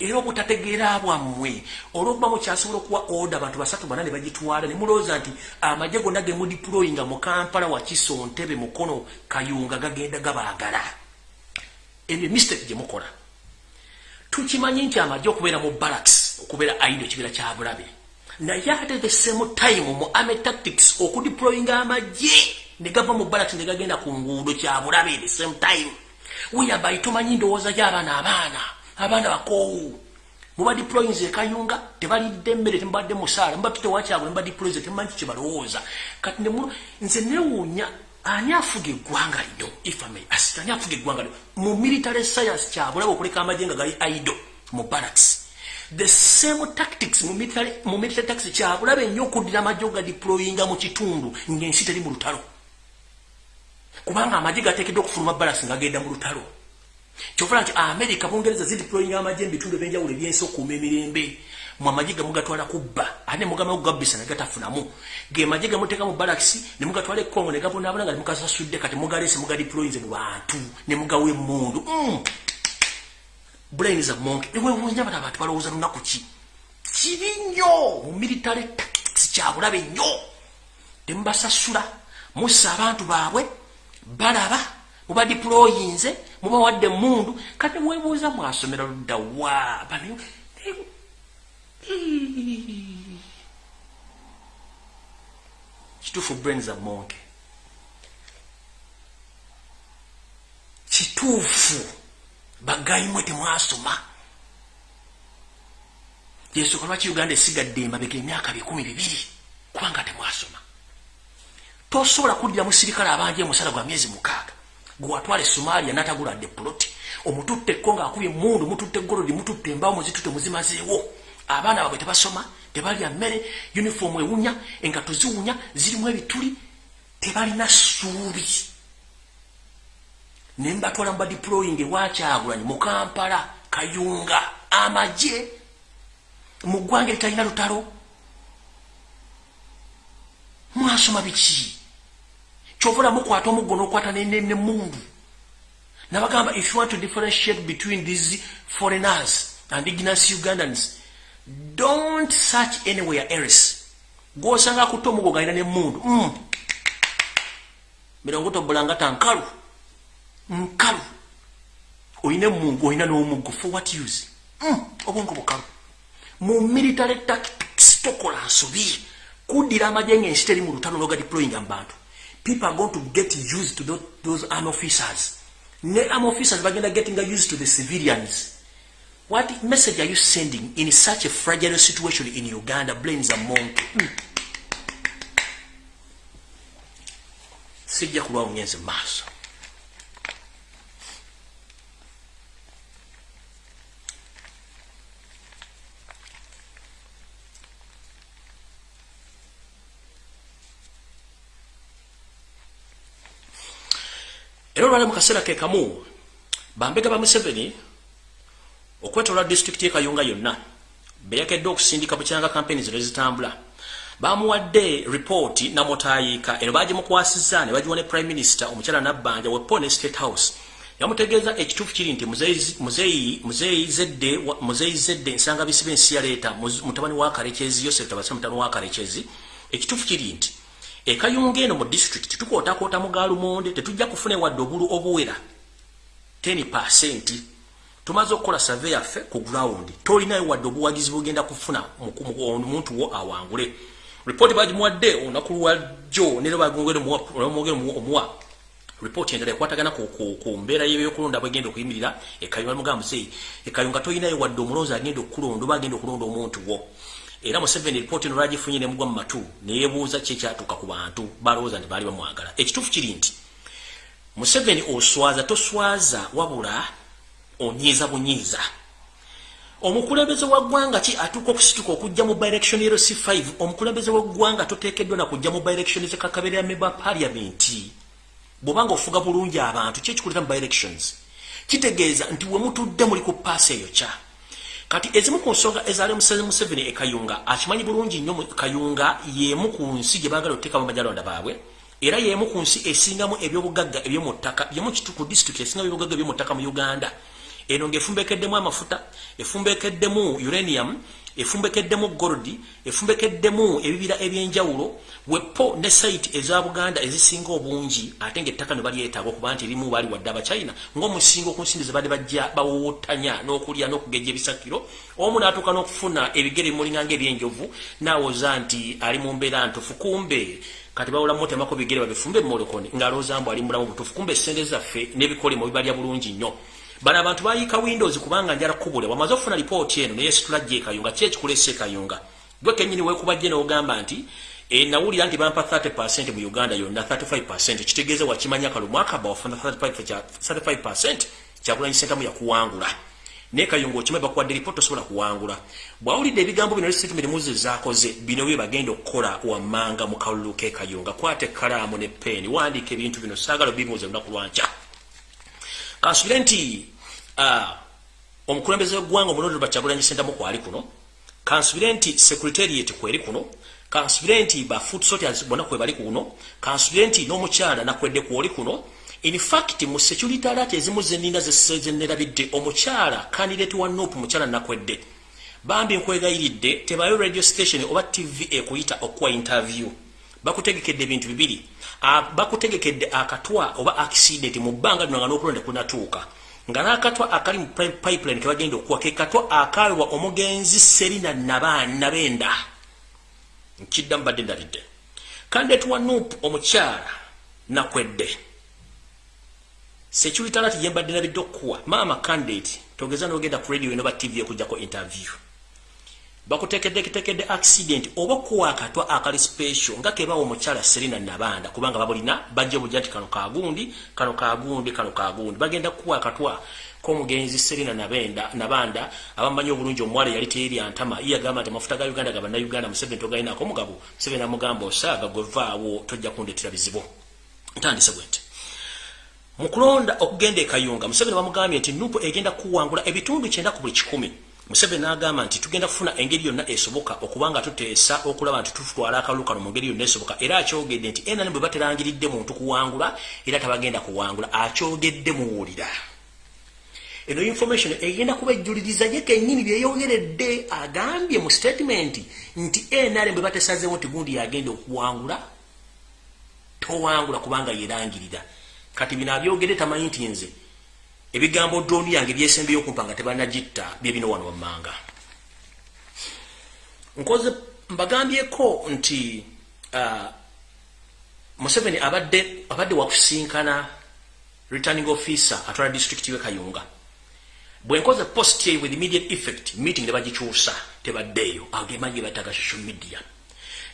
era obutategeera bwammwe olwokuba mukyasobola okuwa order abantu basatu bana ne bagitwala ne mulowooza nti amagye gonna ge mudiployinga mu kampala wakiso ntebe mukono kayunga gagenda gabaagala ebyo mistake gye mukola. Tukimanyi nti amajja okubeera mu barracks okubeera aido ekibeera kya bulabe. Naye ate the same time mu army tactics okudeployinga amagye ne gava mu barracks ne gagenda ku nguudo kya bulabe the same time. Weyabai tomanyi ndowooza gy'abaana abaana abaana bakoowu. Muba deployinze ekayunga tebalidde emmere temubadde musaala muba tutewakyabwe muba deployinze temumanyi kye balowooza. Kati nze newuunya ani afuga eggwanga lino ifame asita ani afuga eggwanga lino mu military science kyabulaba okuleka amagye nga gali ido mu barracks. The same tactics mu military, mu military tactics kyabulaba ennyo okuddira amagye oga deployinga mu kitundu ng'ensi teri mu lutalo. Kubanga amagye gateekeddwa okufuluma barracks nga genda mu lutalo. Kyovola nti america bungereza zideployinga amagye mu bitundu ebyenjawulo ebyensi okuuma emirembe mwamaje gamugatwala kubba. Ane mugama kugabisa nagatafunamu ge maje gamuteka mu balaxi ne mugatwala ekongo ne gabona abana nga mukasasudde kati mugalese mugali deployinze mu bantu ne mugawe mundu mm. brain is a monk. Ne wewunja bata abantu balowooza lunaku ki? Kibi nnyo. Mu military tactics kyabulabe nnyo. Temubasasula mussa abantu baabwe balaba muba deployinze mubawadde mundu kati mwebuuza mwasomera luddawa bano kituufu brains a monke. Kituufu bagayimwe temwasoma yensooka lwaki uganda esigadde emabega emyaka bikumi bibiri kubanga temwasoma tosobola kuddira musirikale abanja emusala gwa myezi mukaaga gwewatwala esomalia nataguladde puloti omututte ekko ngaakubye emundu mututte egolodi mututte embawo muzitutte muzimazeewo abaana babwe tebasoma tebalya mmere uniform ewunya engato ziwunya zirimu ebituli tebalina ssuubi. Ne mbatwala muba deploying ewakyagulanyi mu kampala kayunga amagye mu ggwanga eritalina lutalo. Mwasoma biki? Kyovula mukwata omuggo n'okwata nemundu nabagamba if you want to differentiate between these foreigners and ignas ugandans don't search anywhere else. Gwosanga kutta omugo galina nemundu mm. mirongo tobulangata nkalu. Nkalu. Oyina emungu oyina n'omuggo for what use? Mm. obwongo bukalu. Mu military tactics tokola nsobi kuddira amagye ng'ensi teri mu lutalo noga deployinga mu bantu. People are going to get used to those, army officers. Ne army officers bagenda getting used to the civilians What message are you sending in such a fragile situation in Uganda? Blames a monk. Mm. Sijja kulwa unyenze maaso. Era olwali mu kaseera ke kamu bambega ba Museveni okwetola disitulikiti ekayunga yonna beyakedde okusindika bukyanga kampeni zino ezitambula bamuwadde ripooti namutayiika eno bagimukwasiza ne bagiwa ne prime minister omukyala nabbanja wepo ne state house. Yamutegeeza ekituufu kiri nti muzeeyi zedde ensanga bisiba ensi yaleeta mutabani wa karekyezi yosef tabasa mutabani wa karekyezi ekituufu kiri nti ekayunga eno mu district tukootakoota mu gaalumonde tetujja kufuna wadde obulu obuwera. 10 percent tumaze okukola save yaffe ku ground. Tolinayo wadde obuwagizi bugenda kufuna omuntu wo awangule. Ripooti bagimuwadde olunaku lwajjo nera bagongere omuwa ripooti endala ekwatagana ku mbeera yebyokulonda bwegenda okuyimirira. Ekayunga mugamba muzeeyi ekayunga tolinayo wadde omulonzi agenda okukulonda oba agenda okulonda omuntu wo. Era museveni ripooti eno lwagifunye nemugwa mu matu neyebuuza ki ekyatuuka ku bantu balowooza nti baali bamwagala. Ekituufu kiri nti museveni oswaza toswaza wabula onyiiza bunyiiza. Omukulembeze wa ggwanga ki atuuka okusituka okujja mu bielection ero c5 omukulembeze w'eggwanga toteekeddwa na kujja mu bielection zekakaberera meba paliamenti bw'obanga ofuga bulungi abantu ki ekikuleta mu bielections kitegeeza nti we mutudde muli ku paasi eyo kya. Kati ezimu ku nsonga ezaali museze museveni ekayunga akimanyi bulungi nnyo kayunga y'emu ku nsi gye baagala okuteekamu majalonda baabwe era y'emu ku nsi esingamu ebyobugagga ebyomu ttaka yemu ku disitulikiti esingamu ebyobugagga ebyomu ttaka mu uganda eno ng'efumbekeddemu amafuta efumbekeddemu uranium efumbekeddemu gold efumbekeddemu ebibira ebyenjawulo wepo ne site eza buganda ezisinga obungi ate ng'ettaka ne balyetaaga okuba nti erimu baali wadde abachina ng'omusingo ku nsindi ze badde bajja bawowotanya n'okulya n'okugejja ebisakiro. Omu n'atuuka n'okufuna ebigere bimulinganga ebyenjovu n'awoza nti ali mu mbeera ntufu kumbe kati bawulamu temako bigere babifumbe mumolokoni ng'alowooza mbu ali mulamu butufu kumbe essente zaffe n'ebikolemo bibalya bulungi nnyo bano abantu bayika windows kubanga njala kubule wamaze okufuna lipooti eno neyesitula jje ekayunga ki ekikulesa ekayunga gwe kenyini weekuba jje n'ogamba nti e, nawulira nti bampa 30 mu uganda yonna 35 kitegeeza wakimanya kalumu akaba wafuna 35 kyakulanyisentamu yakuwangula. Naye kayunga okimanyi bakuwadde lipooti osobola kuwangula. Bwawulidde ebigambo bino lisitatimenti zakoze bino bye bagenda okukola wammanga mu kalulu k'ekayunga kwata ekkalaamu ne peeni wandiika ebintu bino saagala bibuuza lunaku lwankya. Kansubire nti omukulembeze w'eggwanga omulonde lubakyagulanyi sentamu kwali kuno kansubire nti secretariat kweri kuno kansubire nti ba food sorters bonna kwe bali kuno kansubire nti n'omukyala nakwedde kwoli kuno. In fact mu security alert ezimu zenina zenerabidde omukyala candidate wa nope mukyala nakwedde. Bambi nkwegayiridde tebayo radio station oba tv ekuyita okuwa interview. Bakutegekedde ebintu bibiri. Ah, bakutegekedde akatwa oba accident mu bbanga lino nga n'okulonda kunatuuka nga n'akatwa akali mu pipeline ke bagenda okuwa ke katwa akaweebwa omugenzi serina nabenda nkiddamu badde ndalidde. Kandet wa nup omukyala nakwedde. Securitalati yembadde nabidde okuwa maama candidate togeza n'ogenda ku radio enoba tv ekujjako interview bakutekeddeketekedde accident oba okuwa akatwa akali special nga kebawa omukyala serina nabanda kubanga babulina bajja bujja nti kano kagundi kano kagundi kano kagundi bagenda kuwa akatwa k'omugenzi serina nabenda nabanda abamanyi obulungi omuwala yali teerya ntama ye agamba nti amafuta ga uganda gaba nauganda museveni togalinako mugabo museveni amugamba osaaga gwevaawo tojja kundetera bizibu. Ntandise bwe nti mu kulonda okugenda ekayunga museveni bamugambye nti nupu egenda kuwangula ebitundu kyenda ku buli kikumi Museveni n'agamba nti tugenda kufuna engeri yonna esoboka okubanga tuteesa okulaba nti tutwala akalulu kano mu ngeri yonna esoboka. Era akyogedde nti enani bwe baterangiridde muntu kuwangula era tabagenda kuwangula. Akyogedde muwulira. Eno information egenda kuba ejjuliriza ye kennyini byeyogeredde agambye mu statement nti enale bwe batesazeewo nti gundi yagenda okuwangula towangula kubanga yerangirira kati bino abyogedde tamanyi nti nze ebigambo droni yange byesembeyo okumpa nga tebanagitta byebino wano wammanga. Nkoze mbagambyeko nti uh, museveni abadde abadde wakusinkana returning officer atwala district we kayunga. Bwenkoze post ye with immediate effect meeting nebagikyusa tebaddeeyo agemanyi bataga social media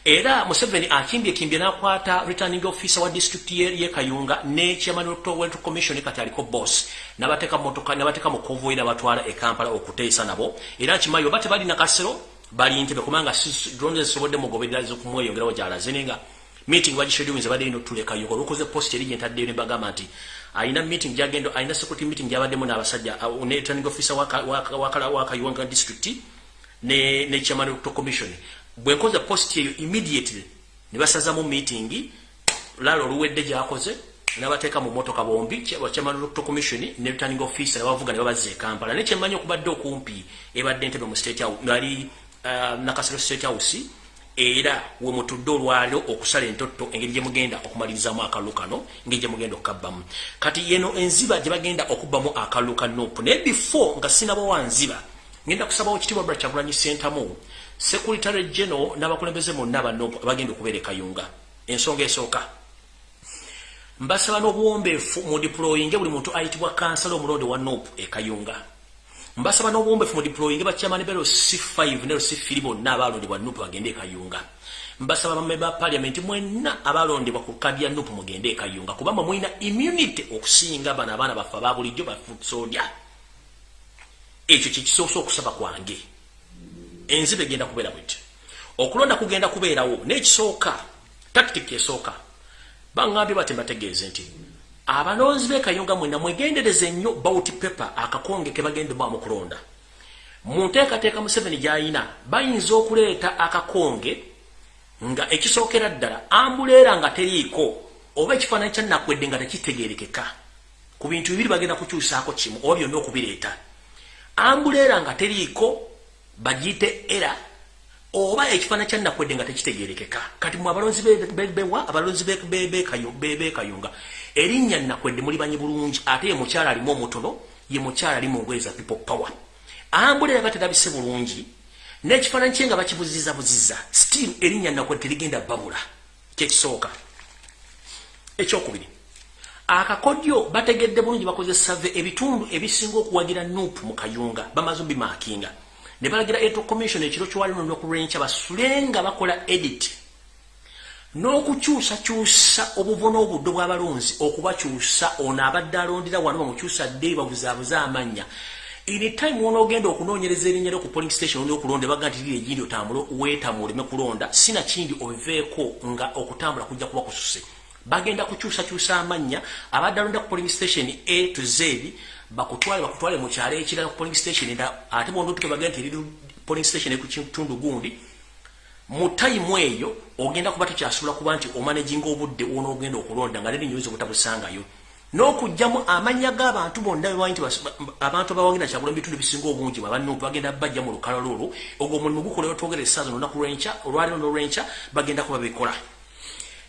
era museveni akimbye kimbye nakwata returning officer wa district ye kayunga ne chairman of the commission kati aliko boss. Nabateka motoka nabateka mu convoy na batwala e Kampala okuteesa nabo. Era kimayo bate bali na kasero bali ntebe kumanga drones sobodde mugoberera zo kumweyongera wajala zinenga meeting bagishedulinze badde ino tulekayo olwokoze post eri gyentaddeyo ne bagamba nti ayina meeting gyagendo ayina security meeting gyabaddemu n'abasajja ne returning officer wakayuwanga district ne ne chairman of commission bwe nkoze post eyo immediately ne basazamu meeting lalo oluwedde gyakoze n'abateeka mu motoka bombi chairman of commission ne returning officer bavuga ne babaze Kampala. Ne kyemmanyi okubadde okumpi ebadde ntebe mu state house nali uh, nakasero state house era we mutudde olwaliro okusala entotto engeri gye mugenda okumalirizamu akalulu kano engeri gye mugenda okukabbamu. Kati yeno enziba gye bagenda okubbamu akalulu ka nopu naye before nga sinaba wanziba ngenda kusabawo kitibwa bra kyagulanyi sentamu sekuritary geno n'abakulembeze monna ba nopu abagenda okubeera ekayunga ensonga esooka. Mbasaba n'obuwombeefu mu diployinge buli muntu ayitibwa kansala omulonde wa nopu ekayunga mbasaba n'obuwombefu mu diployinge bakyamani bero c5 ne c3 bonna abalondebwa nupu bagende ekayunga mbasaba bame ba parliament mwenna abalondebwa ku kadi ya nupu mugende ekayunga kubanga mulina immunity okusinga bano abaana baffe ababulijjo bafusoodya ekyo kyekisoose okusaba kwange enzibe egenda kubeera bweti okulonda kugenda kubeerawo n'ekisooka tactic esooka baŋŋambye bate mbategeeze nti abalonzi b'ekayunga mwena mwegendereze nnyo bauti pepa akakonge ke bagenda ba mu kulonda mu nteekateeka museveni gy'ayina bayinza okuleeta akakonge nga ekisookera ddala ambuleera nga teriiko oba ekifaananyi kya nakwedde nga tekitegeerekeka. Ku bintu bibiri bagenda kukyusaako kimu oba byonna okubireeta. Ambuleera nga teriiko bagiyite era oba ekifaananyi kya nakwedde nga tekitegeerekeka. Kati mu abalonzi bewa abalonzi bekayunga erinnya nakwedde mulibanyi bulungi ate ye mukyala alimu omutono ye mukyala ali mu ngoye za people power. Ambulera baterabise bulungi n'ekifaananyi kye nga bakibuziza buziza still erinnya nakwedde terigenda babula. Kyekisooka ekyokubiri akakodyo bategedde bulungi bakozesave ebitundu ebisinga okuwagira nuupu mu kayunga bamaze bimaakinga ne balagira eto commission ekiro kywalino n'okulwenkya basulenga bakola edit. N'okukyusakyusa obuvo n'obuddo bw'abalonzi okubakyusa ono abadde alondera wano bamukyusa dde babuzaabuze amannya anytime wonoogenda okunoonyereza erinnya lyo ku polling station oli okulonda baga nti liri egindi otambule weetamu oleme kulonda sina kindi obiveeko nga okutambula kujja kuba kususe. Bagenda kukyusakyusa amannya abadde alonda ku polling station a to z bakutwale bakutwale mu kyalo ekirala ku polling station era ate bondo tuke bagenda nti eri polling station ku kitundu gundi mu time eyo ogenda kuba tukyasula kuba nti omanaging obudde wona ogenda okulonda nga neri nyuzi obutabusangayo n'okugjamu amanya g'abantu bonna bebanyi nti abantu abawagenda kyagula mu bitundu bisinga obungi babannupu bagenda bajja mu lukalo lwolwo ogwo omulimu gukolewa twogera essaaza nolunaku lwenkya olwaliro n'olwenkya bagenda kuba bikola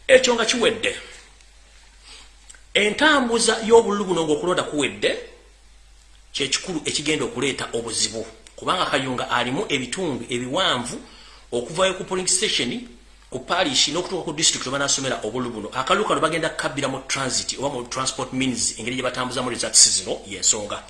ekyo nga kiwedde. Entambuza y'obululu buno ng'okulonda kuwedde kyekikulu ekigenda okuleeta obuzibu. Kubanga kayunga alimu ebitundu ebiwanvu okuvayo ku polling station ku parish n'okutuuka ku district oba nasomera obulu buno. Akalulu kano bagenda kabbira mu transit oba mu transport means engeri gye batambuzamu results zino yensonga.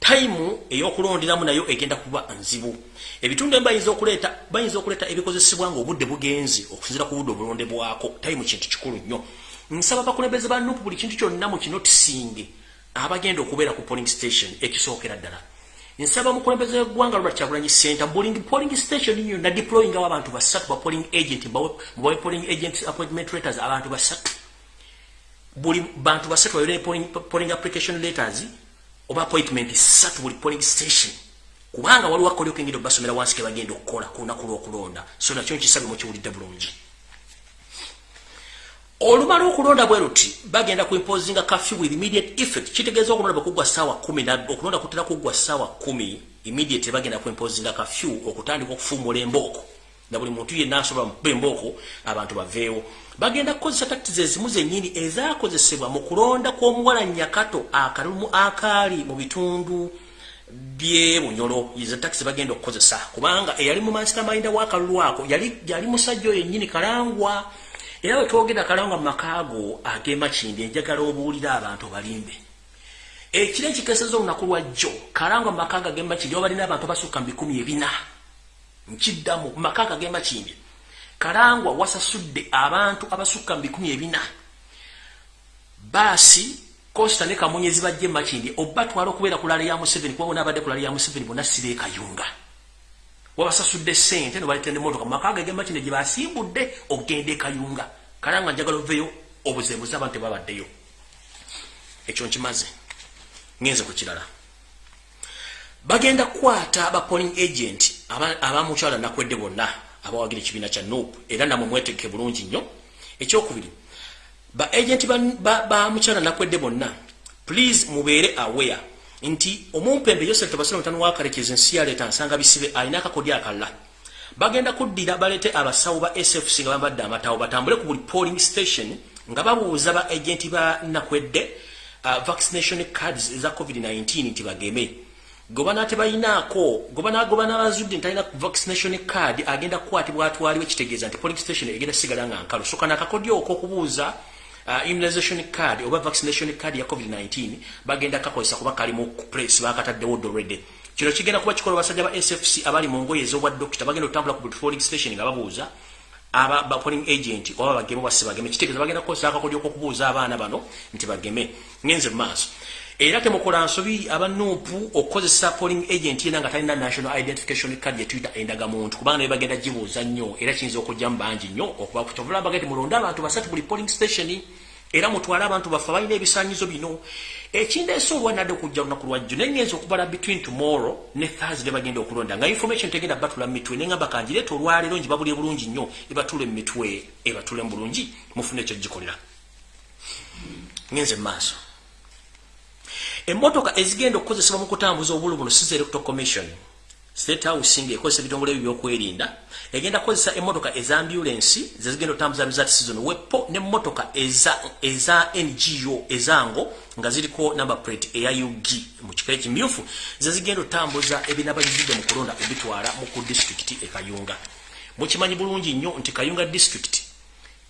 Tayimu ey'okulonderamu nayo egenda kuba nzibu. Ebitundu ebi bayinza okuleeta bayinza okuleeta ebikozesebwa nga obudde bugenzi okusinzira ku budde obulondebwako tayimu kintu kikulu nnyo. Nsaba bakulembeze ba nupu buli kintu kyonna mu kinotisinge abagenda okubeera ku polling station ekisookera ddala. Nsaba mukulembeze weggwanga lwa kyagulanyi center bulling polling station yo na deploying awo abantu basatu ba polling agent mubawe polling agent appointment letters abantu basatu. Buli bantu basatu bayole polling, polling application letters oba appointment satu buli polling station. Kubanga waliwo akolyo kengendo basomera wansi ke bagenda okukola ku lunaku lw'okulonda. So nakyo nkisabe mukiwulidde bulungi olumala okulonda bwe luti bagenda kuimposinga kafyu with immediate effect. Kitegeeza okulonda bakugwa ssaawa kumi okulonda kutera kuggwa ssaawa kumi immediate bagenda kuimposinga kafyu okutandika okufuumula embooko. Na buli muntu yenna asobola mukuba embooko abantu baveewo. Bagenda kukozesa takitizi ezimu zennyini ezaakozesebwa mu kulonda kw'omuwala nyakato akalumu akaali mu bitundu byebunyolo izo takisi bagenda okukozesa. Kubanga eyali mu mansitamayinda w'akalulu ako yali musajja oyo yennyini kalangwa era bwe twogera kalanga mu makaago ag'emakindi enjagala obuulira abantu balimbe ekiro ekikeseza olunaku lwa jjo kalanga mu makaago ag'emakindi oba balina abantu abasukka mu bikumi ebina nkiddamu mu makaago ag'emakindi kalangwa wasasudde abantu abasukka mu bikumi ebina. Baasi kosta ne kamunyezi bajja emakindi oba twala okubeera kulala ya museveni kuba bona abadde kulala ya museveni bonna sibeekayunga wabasasudde sente nobaletende motoka mumaka ge gemakinne gye basimbudde okugenda ekayunga kala nga njagala oveyo obuzebuze abantu tebabaddeyo ekyo nkimaze. Ngenze ku kirala. Bagenda kukwata aba polling agent abamukyala aba nakwedde bonna abawagira ekibiina kya nop era namwe mwetegeke bulungi nnyo. Ekyokubiri ba agent bamukyala ba, ba nakwedde bonna please mubeere aware nti omumpembe yosef tabasira mutano wakarekeza ensi yaleeta nsanga bisibe alina akakodi akalala bagenda kuddira balete abasawo ba sfc nga bambadde amatawo batambule ku buli polling station nga babuuza ba agenti ba nakwedde uh, vaccination cards eza covid-19 nti bageme. Gobana tebayinaako gobana bazudde ntalina vaccination card agenda kukwatibwa atwaliwo ekitegeeza nti polling station egenda sigala nga nkalu. Soka nakakodi oko okubuuza immunization card oba vaccination card ya covid-19 bagenda kakozesa kuba kalimu press bakataddewo dolrede kino kigenda kuba kikola basajja ba sfc abali mu ngoye ez'obwa dokita bagenda otambula ku polling station nga babuuza aba ba polling agent oba bageme basi bageme kitegeeza bagenda kukozesa akakodi okukubuuza abaana bano nti bageme. Ngenze maaso era temukola nsobi abanuupu okukozesa polling agent yena nga talina national identification card yetuyita endagamuntu. Kubanga naye bagenda gibuuza nnyo. Era kiyinza okujjamu bangi nnyo okuba kukyovula bagati mulonde abantu basatu buli polling station. Era mutwale abantu baffe balina ebisanyizo bino. Ekindeesa olwanadde okujja lunaku lwajjo nengenza okubala between tomorrow ne thursday bagenda okulonda. Nga information tegenda batula mu mitwe nengamba kanjireeta olwaleero njibabulye bulungi nnyo ebatula mu mitwe ebatule mu bulungi mufune ekyo gikolera ngenze mu maaso emmotoka ezigenda okukozesebwa mu kutambuza obulu buno siza electoral commission state house nga ekozesa ebitongole ebyo byokwerinda egenda kukozesa emmotoka eza ambulensi zezigenda otambuza bizat season wepo nemmotoka eza, eza ngo ezango nga ziriko number plate eya ug mu kika ekimyufu zezigenda otambuza ebinaba bizidde mu kulonda obitwala mu ku disitulikiti ekayunga mukimanyi bulungi nnyo nti kayunga disitulikiti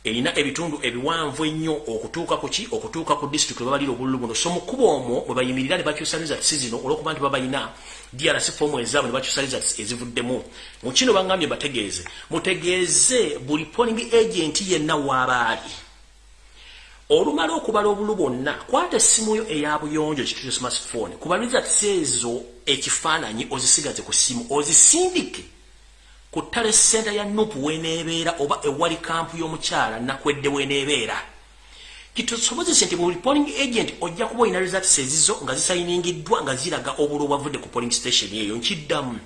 erina ebitundu ebiwanvu ennyo okutuuka ku ki? Okutuuka ku disitulikiti webabalira obululu buno. So mukuba omwo bwe bayimirira ne bakyusa rizati zino olwokuba nti babalina drc fomu ezaabwe ne bakyusa rizati ezivuddemu. Mu kino baŋŋambye bategeeze. Mutegeeze buli poling agent yenna waabaali olumala okubala obulu bwonna kwata essimu yo eya buyonjo kitute smartphone kuba rizati ezo ekifaananyi ozisigaze ku ssimu ozisindike ku ttale senta ya nupu weneebeera oba ewali kampu y'omukyala nakwedde weneebeera. Kitusobozese nti buli polling agent ojja kuba olina results ezizo nga zisayiningiddwa nga ziraga obulu obwavudde ku polling station eyo nkiddamu.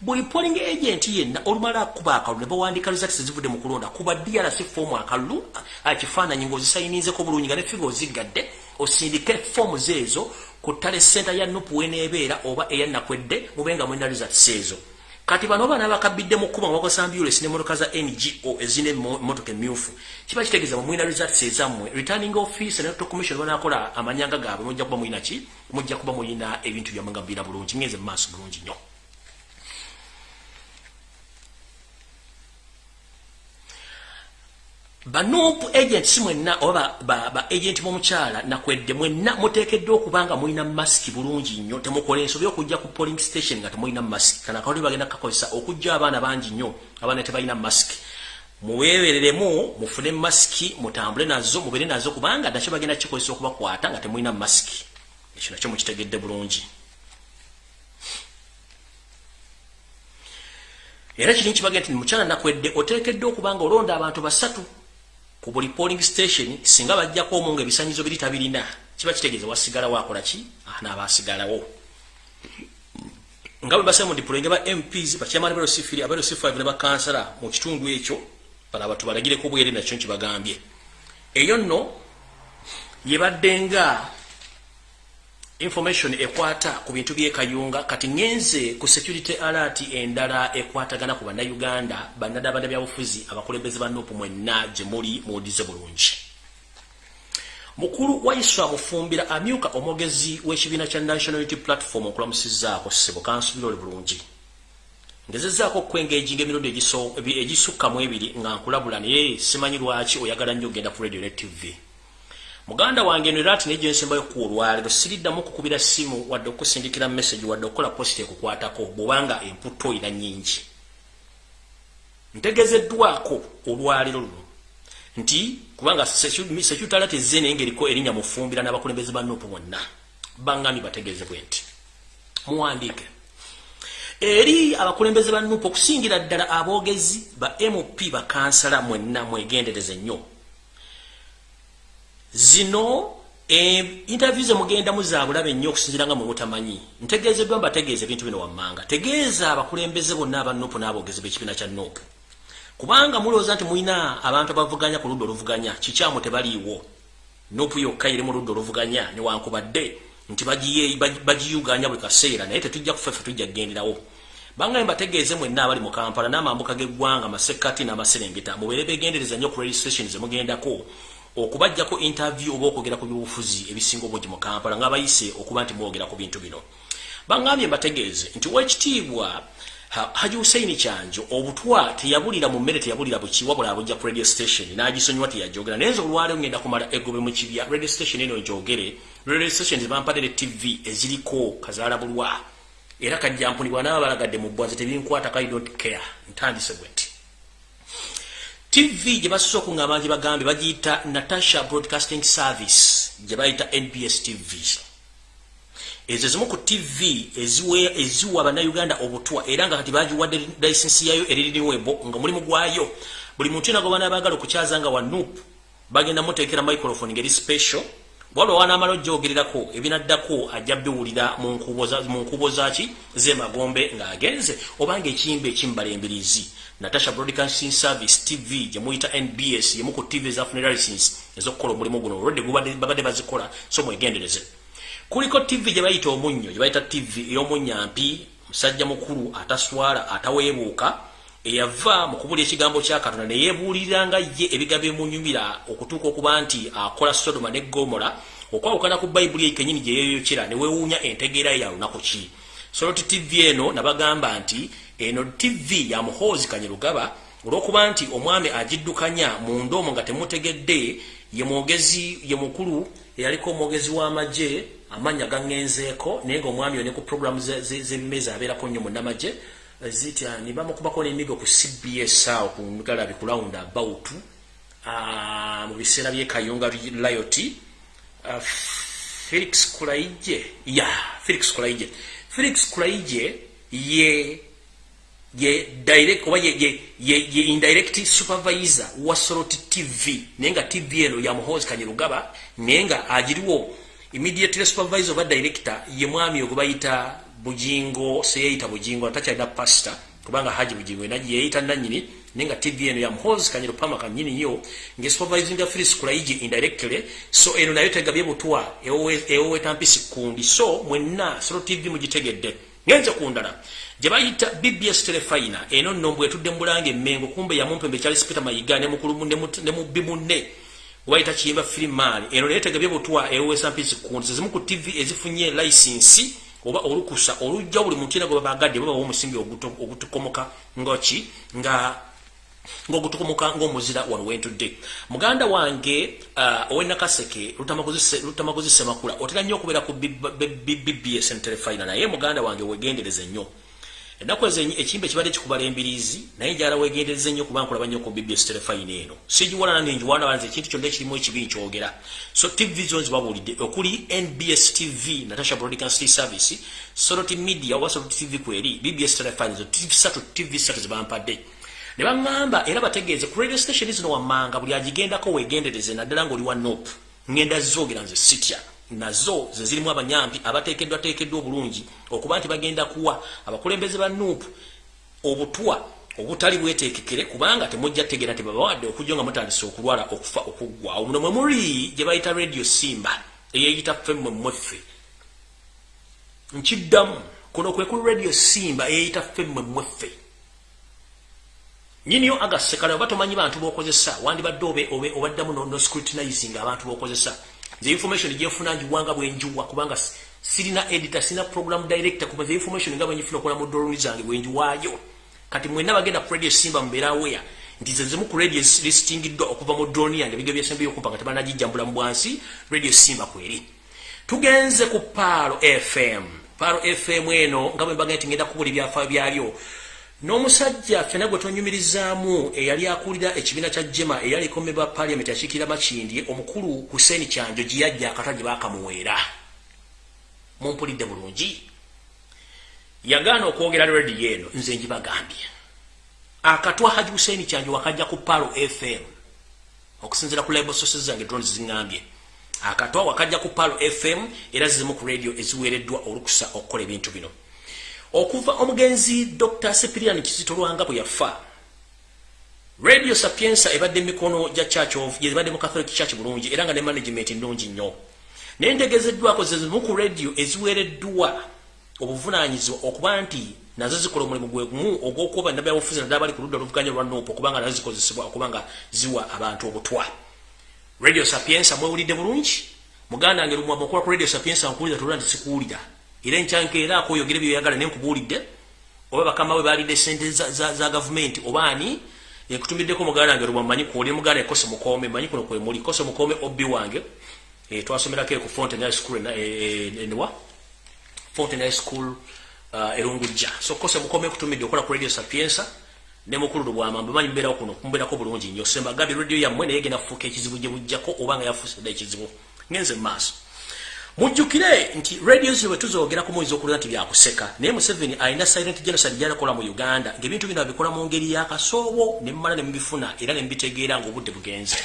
Buli polling agent yenna olumala akuba akalulu ne bawandika results ezivudde mu kulonda kuba drc fomu akalulu ekifaananyi ng'ozisayininzeko bulungi nga ne figa oziggadde osindike fomu zeezo ku ttale senta ya nupu weneebeera oba eyanakwedde mube nga mulina results ezo kati bano bana bakabidde mu kuba ngwako ambulance ne motoka za NGO ezine motoka emyufu kiba kitegeeza mwina results ezammwe. Returning office ne to commission banakola amanyanga gaabwe mujja kuba mwina ki? Mujja kuba mwina ebintu byammwe nga bulungi ngeze mu maaso bulungi nnyo banuupu agents mwenna oba ba, ba agent b'omukyala nakwedde mwenna muteekeddwa okuba nga mulina masiki bulungi nnyo. Temukola ensobi okujja ku polling station nga temulina masiki. Kana kawuli bagenda kakozesa okujja abaana bangi nnyo abaana tebalina masiki. Muweebereremu mufune masiki mutambule nazo mubeere nazo kubanga nakyo bagenda kikozesa okubakwata nga temulina masiki. Ekyo nakyo mukitegedde bulungi. Era kiri nkibaga nti mukyala nakwedde oteekeddwa okuba nga olonda abantu basatu ku buli polling station singa bajjako omu nga ebisanyizo biri tabirina kiba kitegeeza wasigalawo akola ki? Anaabasigalawo nga bwe basema mudipulenge ba mps bakyamani balosifiri abalosifive ne bakansala mu kitundu ekyo bala batu balagireko bwere nakyo nkibagambye. Eyo nno yebadde nga information ekwata ku bintu byekayunga kati ngenze ku security alert endala ekwatagana ku bannayuganda bannadabanda byabufuzi abakulembeze ba nupu mwenna gye muli muwudize bulungi. Mukulu wa iswa mufumbira amyuka omwogezi w'ekibiina kya national unity platform okulamusizaako ssebo kansubira oli bulungi. Ngezezaako okwengejinga emirundi egisukkamu ebiri nga nkulabula naye simanyi lwaki oyagala nnyo ogenda ku radio ne tv muganda wange eno era ati naye gyensembayo ku olwaleero siriddamu okukubira simu wadde okusindikira message wadde okukola posita ekukwatako bwobanga emputo ina nyingi ntegezeddwako olwaleero luno nti kubanga sekyutala tezze naye ngaeriko erinnya mufumbira n'abakulembeze ba nupu bonna bangami bategezebwe nti. Muwandiike. Eri abakulembeze ba nupu okusingira ddala aboogezi ba mp bakansala mwenna mwegendereze nnyo zino eh, interview ze mugenda muzabulabe nnyo okusinzira nga mwemutamanyi ntegeezeddwa mbategeeza ebintu bino wammanga. Tegeeza abakulembeze bonna aba nupu n'abogezi b'ekibiina kya nupu kubanga mulowooza nti mulina abantu abavuganya ku ludda oluvuganya kikyamu tebaliiwo. Nupu yokka iri mu ludda oluvuganya newankubadde nti bagiyuganya buli kaseera naye tetujja kufefe tujja kugenderawo. Bangaye mbategeeze mwenna abali mu kampala n'amambuka g'eggwanga masekkati n'amaserengeta mubeere begendereza nnyo ku registration zemugendako okubajjako interview oba okwogera ku byobufuzi ebisinga obungi mu kampala ng'abayise okuba nti mwogera ku bintu bino. Bangambye mbategeeze nti wekitiibwa haji huseini kyanjo obutwa teyabulira mu mmere teyabulira buki wabula abujja ku radio station n'agisonyiwa teyajogera. Naye nze olwaleero ngenda kumala egobe mu kibya radio station eno njogere. Radio station zebampadere tv eziriko kazaala bulwa era kajjampunibwa n'abalagadde mu bbwanze tebinkwatako i don't care. Ntandise bwe nti tv gye basosa okuŋŋamba gye bagambe bagiyita natasha broadcasting service gye bayita nbs tv ezo zimu ku tv eziwa bannayuganda obutwa era nga kati bagiwadde lisensi yayo eririniwebo nga mulimu gwayo buli muntu yona gwe banaabagala okukyaza nga wa nup bagenda muteekera microphone ngeri special waliwo wanamala ojjogererako ebinaddako ajja biwulira mu nkubo zaki zemagombe ng'agenze obanga ekiyimba ekimbalembirizi natasha broadcasting service tv gyemuyita nbs yemu ku tv ezafuna license ezokukola omulimu guno. Olwedde babadde bazikola so mwegendereze. Kuliko tv gye bayita omunnyo gye bayita tv ey'omunyampi musajja mukulu ataswala ataweebuuka eyava mu kubulya ekigambo kya katonda ne yeebuuliranga ye ebigambo ebimunyumira okutuuka okuba nti akola sodoma ne gomora okwawukana ku bayibuli ekenyini gye yeeyokera ne weewuunya entegeera ye ya lunaku ki? Soloti tv eno nabagamba nti eno tv ya muhoozi kanyerugaba olw'okuba nti omwami agiddukanya mu ndoomo nga temutegedde ye mwogezi ye mukulu eyaliko omwogezi w'amagye amannya gaŋŋenzeeko naye ngaomwami yo ne ku programu z'ebimezi abeerako nnyo munnamagye zitya nibamukubako n'emigo ku cbs awo ku galabi ku lawundi about mu biseera byekayunga lioti felix kulaije ya felix kulaije felix kulaije ye ye direct oba ye, ye, ye, ye indirect supervisor wa soroti tv naye nga tv eno ya muhozi kanyerugaba naye nga agiriwo immediately supervisor oba director ye mwami ogwe bayita bujingo seyeyita bujingo atakyalina pasta kubanga haji bujingo enaji yeyita nanyini nenga tv eno ya mhozi kanyero pama kanyini yo nge supervising affairs kulaiji indirectly. So eno nayo tegabye butwa ewe ewe tampisi kundi. So mwenna solo tv mugitegedde. Ngenze kundala je bayita bbs telefina eno nombwe tudde mulange mengo kumbe ya mumpembe charles peter mayiga ne mukulu munne ne mubimunne waita kiyimba film mali eno nayo tegabye butwa ewe tampisi kundi zimu ku tv ezifunye license oba olukusa olujja buli muntu yena gwe babagadde baba omusingi ogutukomoka ngoki nga ngogutukomoka ng'omuzira wano wentudde muganda wange uh, owenakaseke lutamaguzi semakula otera nnyo okubeera ku bbs nterefina naye muganda wange wegendereze nnyo ennaku ezo ekimba ekibadde kikubala embiriizi naye njala wegendereze nnyo kuba nkulaba nnyo ku bbs telefine eno. Sigiwalana nenjiwana banze ekintu kyonna ekirimu ekibi nkyogera. So tv zo nzibabuulidde okuli nbs tv natasha broadcasting service soroti media oba soroti tv kweri bbs telefine zo satu tv satu zebampadde ne baŋŋamba era bategeeze ku radio station zino wammanga buli agigendako wegendereze naddala ngaoli wa nop ŋŋenda zoogera nze sitya nazo ze zirimu abanyampi abateekeddwa teekeddwa obulungi okuba nti bagenda kuwa abakulembeze ba nuupu obutwa obutali bweteekekere kubanga temujja tegeera tebabawadde okujja nga mutandise okulwala okufa okuggwawo muno mwe muli gye bayita radio simba eyeyita ffe mmwe mmweffe nkiddamu kuno kwe kuli radio simba eyeyita ffe mmwe mmweffe nyiniyo agasekale oba tomanyi bantu bokozesa wandibadde obaddamu no scrutinizing abantu bokozesa the information gyefuna njiwanga bwenjiwa kubanga sirina editor sirina program director kuba the information nga bwenyifuna okola mu doloni zange bwenjiwaayo kati mwena bagenda ku radio simba mubeera aware nti ze zimu ku radio listingiddwa okuva mu droni yange ebiga byesembeyo okumpa nga tebanagijjambula mu bwansi radio simba kweri. Tugenze ku paalo fm paalo fm eno nga bwe mbaga nti ngenda kubula ebyafaayo byalyo n'omusajja fena gwe tonyumirizaamu eyali akulira ekibiina kya jema eyali ekomebwa paliamenti akiikirira makindi omukulu huseini kyanjo gye yajja akata gye baakamuweera mumpulidde bulungi. Yagaana okwogera rediyo eno nze njibagambye. Akatwa haji huseini kyanjo wakajja ku palo fm okusinzira ku label sources zange drone ziŋŋambye. Akatwa wakajja ku palo fm era zizimu ku radio eziweereddwa olukusa okukola ebintu bino okuva omugenzi dr. Sepirian kizito lwanga bwe yafa. Radio sapiensa ebadde mikono gya church of ebadde mu catholic church bulungi era nga ne management nnungi nnyo. Naye ntegezeddwako zezimu ku radio eziweereddwa obuvunanyizibwa okuba nti nazo zikola omulimu gwe gumu ogw'okuba nabyabufuzi naddala bali ku ludda oluvuganya lwa nuupu okubanga nazo zikozesebwa okubanga ziwa abantu obutwa. Radio sapiensa mwewulidde bulungi? Muganda wange lumwa mukola ku radio sapiensa nkuwulira tolula nti sikuwulira era enkyankeera akoyogere byoyagala naye nkubuulidde oba bakama we balidde sente za, gavumenti oba ani ekutumiddeko muganda wange lumwa manyi kuwuli muganda ekose mukome manyi kuno kwemuli kose mukome obbi wange e, twasomerako ku fonten high school enwa e, e, fonten high school erungujja. So kose mukome kutumidde okola ku radio sapiensa ne mukulu lubwamambe manyi mbeerawo kuno kumbeerako bulungi nnyo. Sembagambye radio yammwe naye genda fuuka ekizibu gye bujjako oba nga yafuusidde ekizibu ngenze maaso mujjukire nti radio zino bwe tuzoogeraku muyinza okulira nti byakuseka. Naye museveni alina silent genocide gyalakola mu uganda ng'ebintu bino abikola mu ngeri yakasoobo ne mmala ne mubifuna era ne mbitegeera ng'obudde bugenze.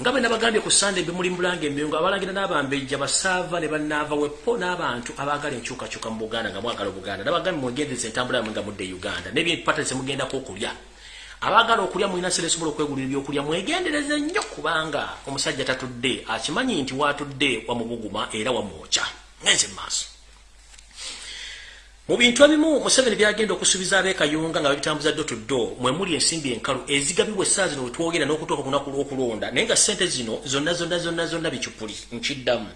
Nga bwe nabagambye ku sande bimuli mbulanga emyungu abalangira n'abambejja basaava ne bannaava wepo n'abantu abaagala enkyukakyuka mu buganda nga mwagala obuganda. Nabagambye mwegendeza entambula yamwe nga mudde uganda n'ebyempata zemugendako okulya abaagala okulya mulina sere esobola okwegulira ebyokulya mwegendereze nnyo kubanga omusajja tatudde akimanyi nti watudde wamubuguma era wamwokya ngenze maaso. Mu bintu ebimu museveni byagenda okusuubiza ab'ekayunga nga babitambuza ddo tuddo mwe muli ensimbi enkalu ezigabibwa essaawa zino wetwogera n'okutuuka ku lunaku lw'okulonda naye nga ssente zino zonna zonna zonna zonna bicupuli nkiddamu.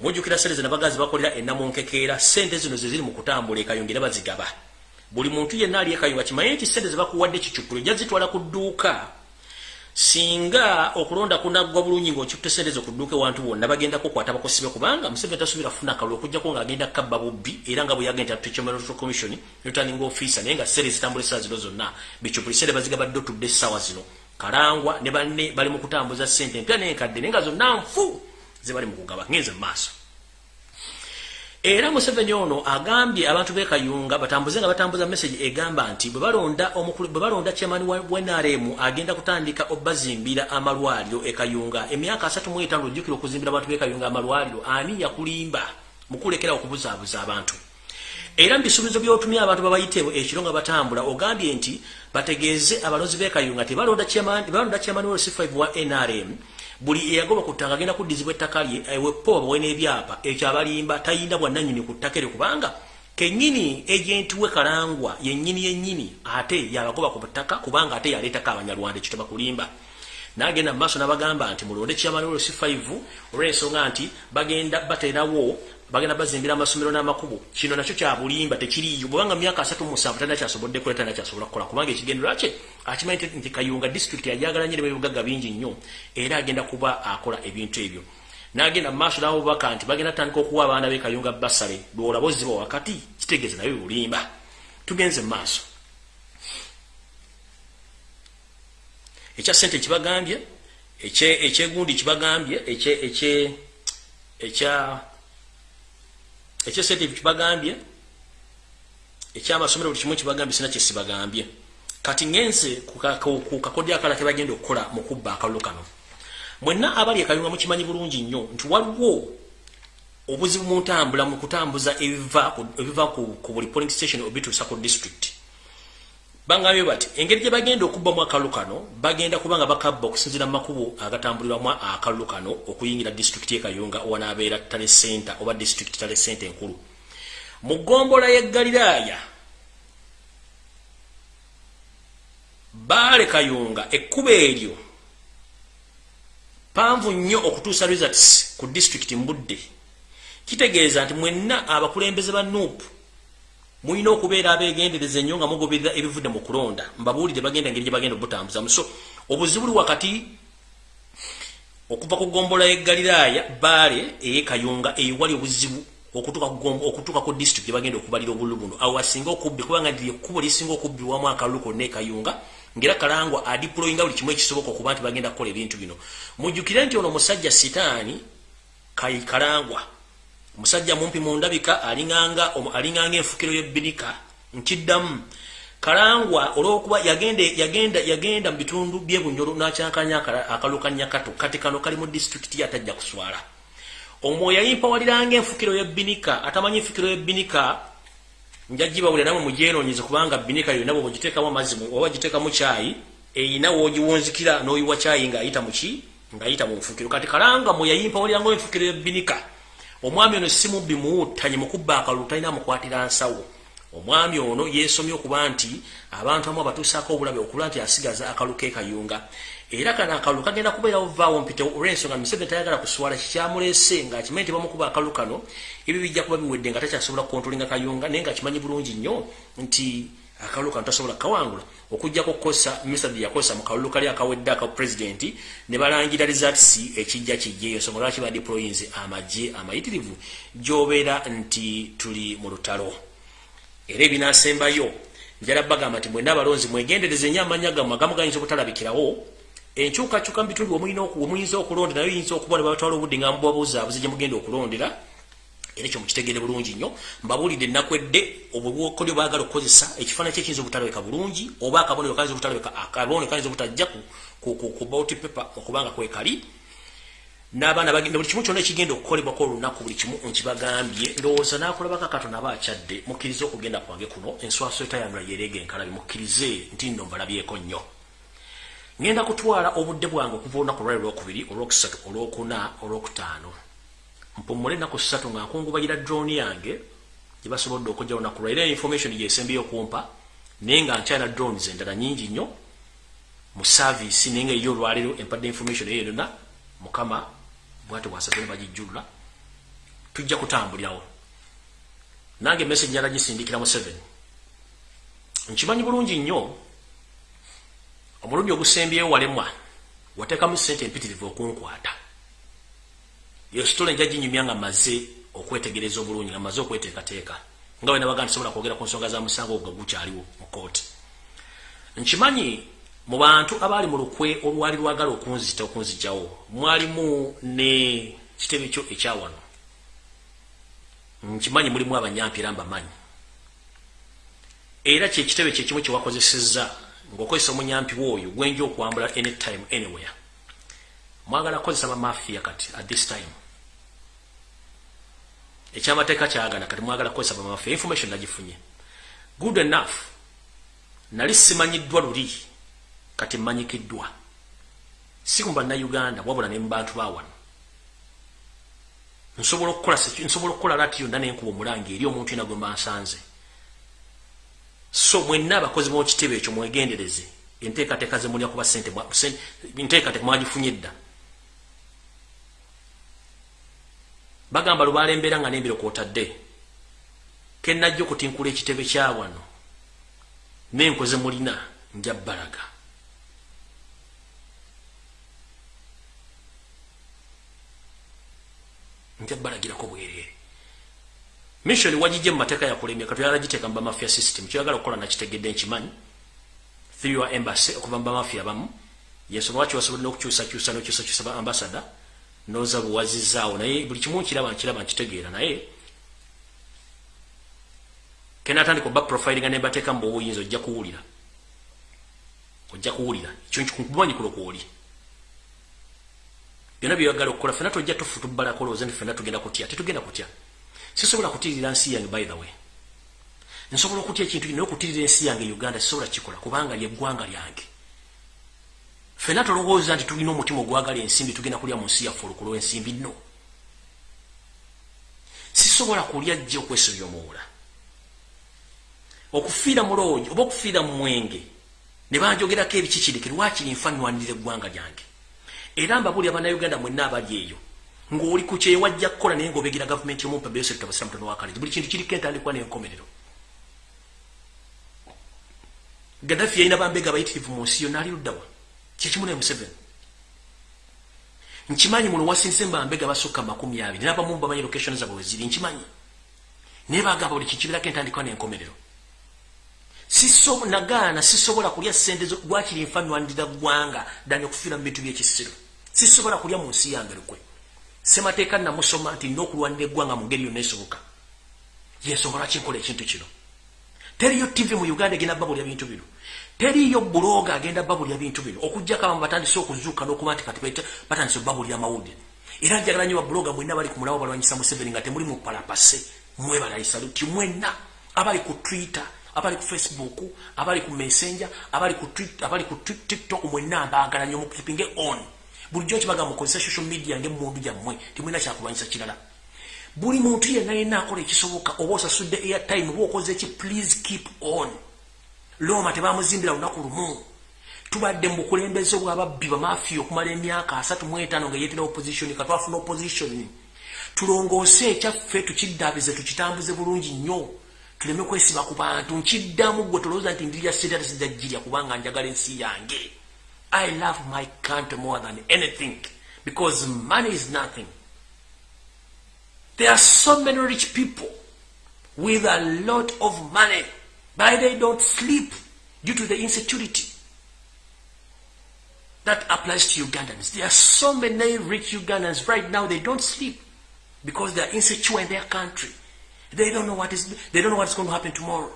Mujjukira ssente zino abagazi bakolera ennamunkekeera ssente zino ze ziri mu kutambula ekayunga era bazigaba buli muntu yenna ali ekayunga kimanye nti ssente ze bakuwadde kicupuli ojja zitwala ku dduuka. Singa okulonda kunaggwa bulungi ng'okitte sente zo ku dduuka ewantu bonna bagenda kukwata bakusibe kubanga museveni tasubira kufuna akalulu okujjako ng'agenda kabba bubbi era nga bwe yagenda tuchemero commission returning officer naye nga sere zitambula essaawa zino zonna. Bicupuli sente bazigabadde otudde essaawa zino. Kalangwa ne banne bali mu kutambuza ssente empya n'enkadde naye nga zonna nfu ze bali mu kugaba ngenze mu maaso era museveni ono agambye abantu b'ekayunga batambuze nga batambuza message egamba nti bwe balonda chairman wa NRM agenda kutandika obazimbira amalwaliro ekayunga emyaka asatu mu etaano ojjukira okuzimbira abantu b'ekayunga amalwaliro ani yakulimba mukulekera okubuzaabuza abantu? Era mu bisuubizo by'otumya abantu babayitewo ekiro nga batambula ogambye nti bategeeze abalozi b'ekayunga nti balonda chairman balonda chairman wa C5 wa NRM buli eyagoba ku ttaka agenda kuddizibwa ettaka lye ewepo bawe n'ebyapa ekyo abalimba tayinda bwannannyini ku ttaka eryo kubanga kennyini ejenti we kalangwa yennyini yennyini ate yabagoba ku ttaka kubanga ate yaleetako abanyarwanda ekyo tebakulimba nagenda mu maaso n'abagamba nti mulonde kyamalolo si 5 olw'ensonga nti bagenda bateerawo bagenda bazimbira amasomero n'amakubo kino nakyo kya bulimba tekiriyo bwebanga myaka asatu musanvu talina kyasobodde kola talina kyasobola kukola. Kubanga ekigendera kye akimanyi nti kayunga disitulikiti yajagala nnyo nebibugagga bingi nnyo era agenda kuba akola ebintu ebyo. Nagenda mu maaso n'abubaka nti bagenda tandika okuwa abaana b'ekayunga basale lwolaba oziba wakati kitegeeza nayo bulimba tugenze mu maaso. Ekya sente kibagambye ekyegundi kibagambye ekya ekyesente kibagambye ekyamasomero buli kimu kibagambye sina kyesibagambye kati ngenze ku kakodya akala kebagenda okukola mu kubba akalulu kano. Mwenna abali ekayunga mukimanyi bulungi nnyo nti waliwo obuzibu mu ntambula mu kutambuza ebiva ku buli polling station obituusa ku district bangambye bati engeri gye bagenda okubbamu akalulu kano bagenda kubanga bakabba okusinzira mu makubo agatambulirwamu akalulu kano okuyingira disitulikiti ekayunga wanaabeera tale center oba disitulikiti tale center enkulu mu ggombola y'eggaliraaya baale kayunga ekkuba eryo panvu nnyo okutuusa results ku disitulikiti mbudde. Kitegeeza nti mwenna abakulembeze ba nuupu mulina okubeera abegendereza ennyo nga mugoberera ebivudde mu kulonda. Mbabuulire bagenda engeri gye bagenda obutambuzamu so obuzibu buli wakati okuva ku gombola y'eggaliraaya baale ey'ekayunga ewali obuzibu okutuuka ku disitulikiti gye bagenda okubalira obululu buno. Awo asinga okubbi kubanga ndi ekkubo lisinga okubbibwamu akalulu konna ekayunga ngera kalangwa adiployinga buli kimu ekisoboka okuba nti bagenda kukola ebintu bino. Mujjukire nti ono musajja sitaani kalangwa musajja mumpi mu ndabika alinganga enfukiro y'ebbinika nkiddamu. Kalangwa olwokuba yagenda yagenda mu bitundu byebunyolo nakyankanya akalukanya kato kati kano kali mu disitulikiti yatajja kuswala. Omwoyo yayimpawaliranga enfukiro yebbinika atamanyi enfukiro yebbinika njagibawulira namwe mugyenoonyeze kubanga binika yonna bwe bagiteekamu amazzi oba giteekamu kyayi eyina wogiwunzikira n'oyiwa kyayi ng'ayita muki ng'ayita mu nfukiro. Kati kalanga mwe yayimpawaliranga enfukiro yebbinika omwami ono simubbi muwuttanye mukubba akalulu talina mukwatira nsawo. Omwami ono yeesomye okuba nti abantu amu abatuusaako obulabe okulwa nti asigaza akaluka ekayunga era kano akalulu kagenda kubeera ovaawo mpite olwensonga museveni tayagala kuswala kikyamulese ngaakimanyi nti bamukuba akalu kano ebyo bijja kuba biwedde nga takyasobola kukontrolinga kayunga naye ngaakimanyi bulungi nnyo nti akalulu kano tasobola kawangula okujjako kukosa mr. Yakosa mu kalulu kali akawedde aka pulezidenti ne balangira results ekijja kijja eyo nsonga lwaki badeployinze amagye amayitirivu gyobeera nti tuli mu lutalo. Era ebinasembayo njala bagamba nti mwena abalonzi mwegendereze nnyo amanya gammwe agamu gayinza obutalabikirawo enkyukakyuka mu bitundu omuyinza okulondera nayo yinza okuba ne babatwala obudde nga mubabuzaabuze gye mugenda okulondera era ekyo mukitegere bulungi nnyo. Mbabuulidde ennaku edde obwokolyo baagala okukozesa ekifaananyi kyekiyinza obutalabika bulungi oba akabonero kayinza obutalabika akabonero kayinza obutajja ku bauti paper okubanga kwekali. N'abaana bagenda buli kimu kyonna ekigenda okukolebwako olunaku buli kimu nkibagambye ndowooza n'akulabako akato naba akyadde mukkirize okugenda kwange kuno enswaso etayanula yereega enkalabi mukkirize nti nno mbalabyeko nnyo. Ngenda kutwala obudde bwange okuva olunaku lwali olwokubiri olwokusatu olwokuna olwokutaano mpumule ennaku ssatu nga nkungubayira drone yange gye basobodde okujja olunaku lwa era information gyesembeyo okumpa naye nga nkyala drones endala nyingi nnyo mu saavisi naye nga eyo olwaleero empadde information eyo yonna mukama bwati bwasatu nebagijjulula tujja kutambulirawo. Nange message njala gisindikira mu 7 nkimanyi bulungi nnyo omulundi ogusembyewo walemwa wateekamu sente empitirivu okunkwata yo sitole nja ginyumya nga maze okwetegereza obulungi nga maze okweteekateeka. Nga we nabaga ntisobola kwogera ku nsonga za musango ogwo gukyaliwo mu kooti nkimanyi mu bantu abaali mu lukwe olwali lwagala okunzita okunzijjawo mwalimu ne kitebe kyo ekyawano nkimanyi mulimu abanyampi era mbamanyi era kyekitebe kyekimu kyewakozesezza ng'okozesa omunyampi wooyo gwenja okwambula anytime anywhere mwagala kukozesa bamafiya kati at this time. Ekyamateeka kyagana kati mwagala kukozesa bamafiya information nagifunye. Good enough. Nali simanyiddwa luli kati mmanyikiddwa. Si ku bannayuganda wabula ne mu bantu bawano nsobola okukola nsobola okukola lati yonna nenkuba omulange eri omuntu yena gwe mbansanze so mwenna abakozi b'ekitebe ekyo mwegendereze. Enteekateeka ze mulya kuba sente nteekateeka mwagifunye edda bagamba lubaala embeera nga nembiro kwotadde kenajja okutinkula ekitebe kya wano. Nenkoze mulina nja balaga nja balagirako bwerere mission wagijje mu mateeka yakulemya katuyagala giteeka mu bamafia system. Kyoyagala okukola nakitegedde nkimanyi. Through embassy okuva mu bamafia bamu yensonga lwaki wasobodde n'okukyusakyusa n'okyusakyusa ba ambasada noza buwazizaawo naye buli kimu nkiraba nkiraba nkitegeera naye. Kenatandika oba profilinga nembateeka mu bwobuyinza ojja kuwulira. Ojja kuwulira. Kyonkumanyi kulokwoli byonna byoyagala okukola fena tojja tufutubalako olowooza nti fena tugenda kutya. Tetugenda kutya. Sisobola kutirira nsi yange by the way. Nsobola okutya ekintu naye okutirira ensi yange uganda sisobola kikola kubanga lyeggwanga lyange fena tolowooza nti tulina omutima ogwagala ensimbi tugenda kulya mu nsi yaffe olukulu ensimbi nno. Sisobola kulya jja okwesobya omuwula okufiira muloogi oba okufiira mu mwenge ne banjogerako ebikikirike lwakiri nfanwanirira eggwanga lyange? Era mbabuli abannayuganda mwenna abali eyo ng'oli ku kyewajja kukola naye ng'obegira gavumenti yomumpa beyosekta basira mutono wakalezi buli kintu kiriko entandikwa n'enkomerero. Gaddafi yalina bambega abayitirivu mu nsi yonna ali luddawa kyekimu ne museveni. Nkimanyi muno wasinze mbambega basukka makumi abiri. Nabamu bamanyi location zabwe weziri. Nkimanyi. Naye bagamba buli kikibirako entandikwa n'enkomerero. Nagaana sisobola kulya sente lwakiri nfanwanirira ggwanga dani okufiira mu bintu byekisiro sisobola kulya mu nsi yange lukwe. Semateeka namusoma nti nina okulwanira eggwanga mu ngeri yonna esoboka. Yensonga lwaki nkola ekintu kino? Teriyo tv mu uganda egenda babulya bintu bino teriyo buloga agenda babulya bintu bino. Okujjako abamu batandise okuzuuka n'okuba nti kati batandise babulya amawulire. Era njagala nyo babuloga mwenna bali ku mulawo balwanyisa museveni nga temuli mu palapase mwebalayisaluti mwenna. Abali ku twitter abali ku facebook abali ku messenger abali ku abali ku tiktok mwenna mbaagala nyo mukipinge on. Bulijjo kibaga mukozesa social media ng'emundu gyammwe timulina kyakulwanyisa kirala. Buli muntu yenna yenna akola ekisoboka oba osasudde airtime oba okoze eki please keep on loma tebamuzimbira lunaku lumu. Tubadde mu bukulembeze bwababbi bamafiya okumala emyaka asatu mu etaano nga yeetera opposition katwafuna opposition. Tulongoose ekyaffe tukiddabize tukitambuze bulungi nnyo. Tuleme kwesiba ku bantu. Nkiddamu gwe tolowooza nti ndirya setatasiddajjirya kubanga njagala ensi yange. I love my country more than anything because money is nothing. There are so many rich people with a lot of money but they don't sleep due to the insecurity that applies to ugandans there are so many rich ugandans right now they don't sleep because they are insecure in their country They don't know what is they don't know what's going to happen tomorrow.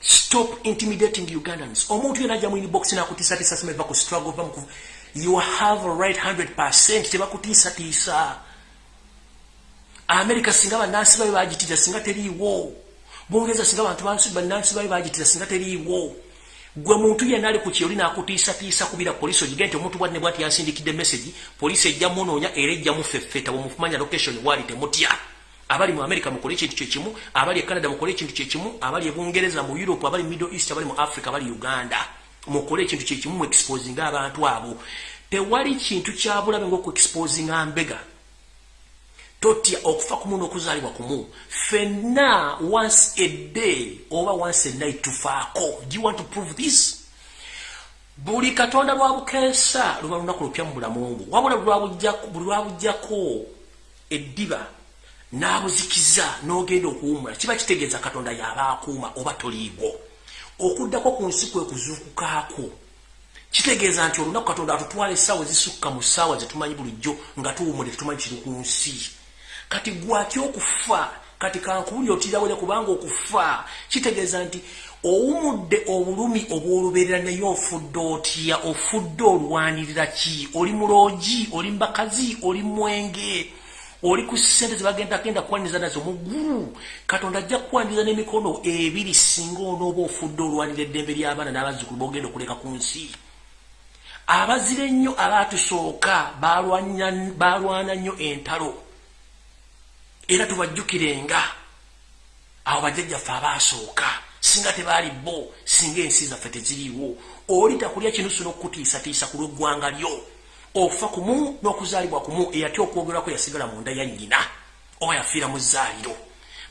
Stop intimidating Ugandans. Omuntu yena ajja mu inbox na kutisa tisa sema bako struggle you have a right 100% teba America singa banansi bayo bajitira singa teriwo. Bongeza singa bantu bansi banansi bayo bajitira singa teriwo. gwe muntu yenna ali ku kyoli n'akutiisatiisa kubira poliisi ogige nti omuntu bwanne bwati yansindikidde message poliisi ejja munoonya era ejja mufeffeta bwemufumanya location waali temutya abali mu america mukole ekintu kyekimu abali e canada mukole ekintu kyekimu abali e bungereza mu europe abali middle east abali mu africa abali uganda mukole ekintu kyekimu mu exposinga abantu abo tewali kintu kyabulabe ngaokuexposinga mbega totya okufa kumu n'okuzaalibwa kumu fenna once a day oba once a night tufaako. Do you want to prove this? Buli katonda lwabukensa luba lunaku lupya mu bulamu bwo. Wabula buli lwabujjako eddiba n'abuzikiza n'ogenda okuwumula kiba kitegeeza katonda yaba akuuma oba toliibwo okuddako ku nsi kwe kuzuukukaako kitegeeza nti olunaku katonda atutwala essaawa ezisukka mu ssaawa zetumanyi bulijjo nga tuwumule tetumanyi kiri ku nsi kati gwaki okufa? Kati kankubuli otirawere kubanga okufa? Kitegeeza nti owumudde obulumi obwolubeerera naye ofudde otya? Ofudde olwanirira ki? Oli muloogi? Oli mbakazi? Oli mwenge? Oli ku sente zebagenda genda kwaniriza nazo muggulu katonda ajja kukwaniriza n'emikono ebiri singa onooba ofudde olwanira eddembe ly'abaana n'abazzukulu bogenda okuleka ku nsi. Abazire ennyo abaatusooka balwana nnyo entalo era tubajjukirenga. Abo bajjajjaffe abaasooka singa tebaali bo singa ensi zaffe teziriiwo oli takulya kinusu n'okutiisatiisa ku lw'eggwanga lyo. Ofa kumu n'okuzaalibwa kumu eyatya okwogerwako yasigala mu nda ya nnyina oba yafiira mu zzaaliro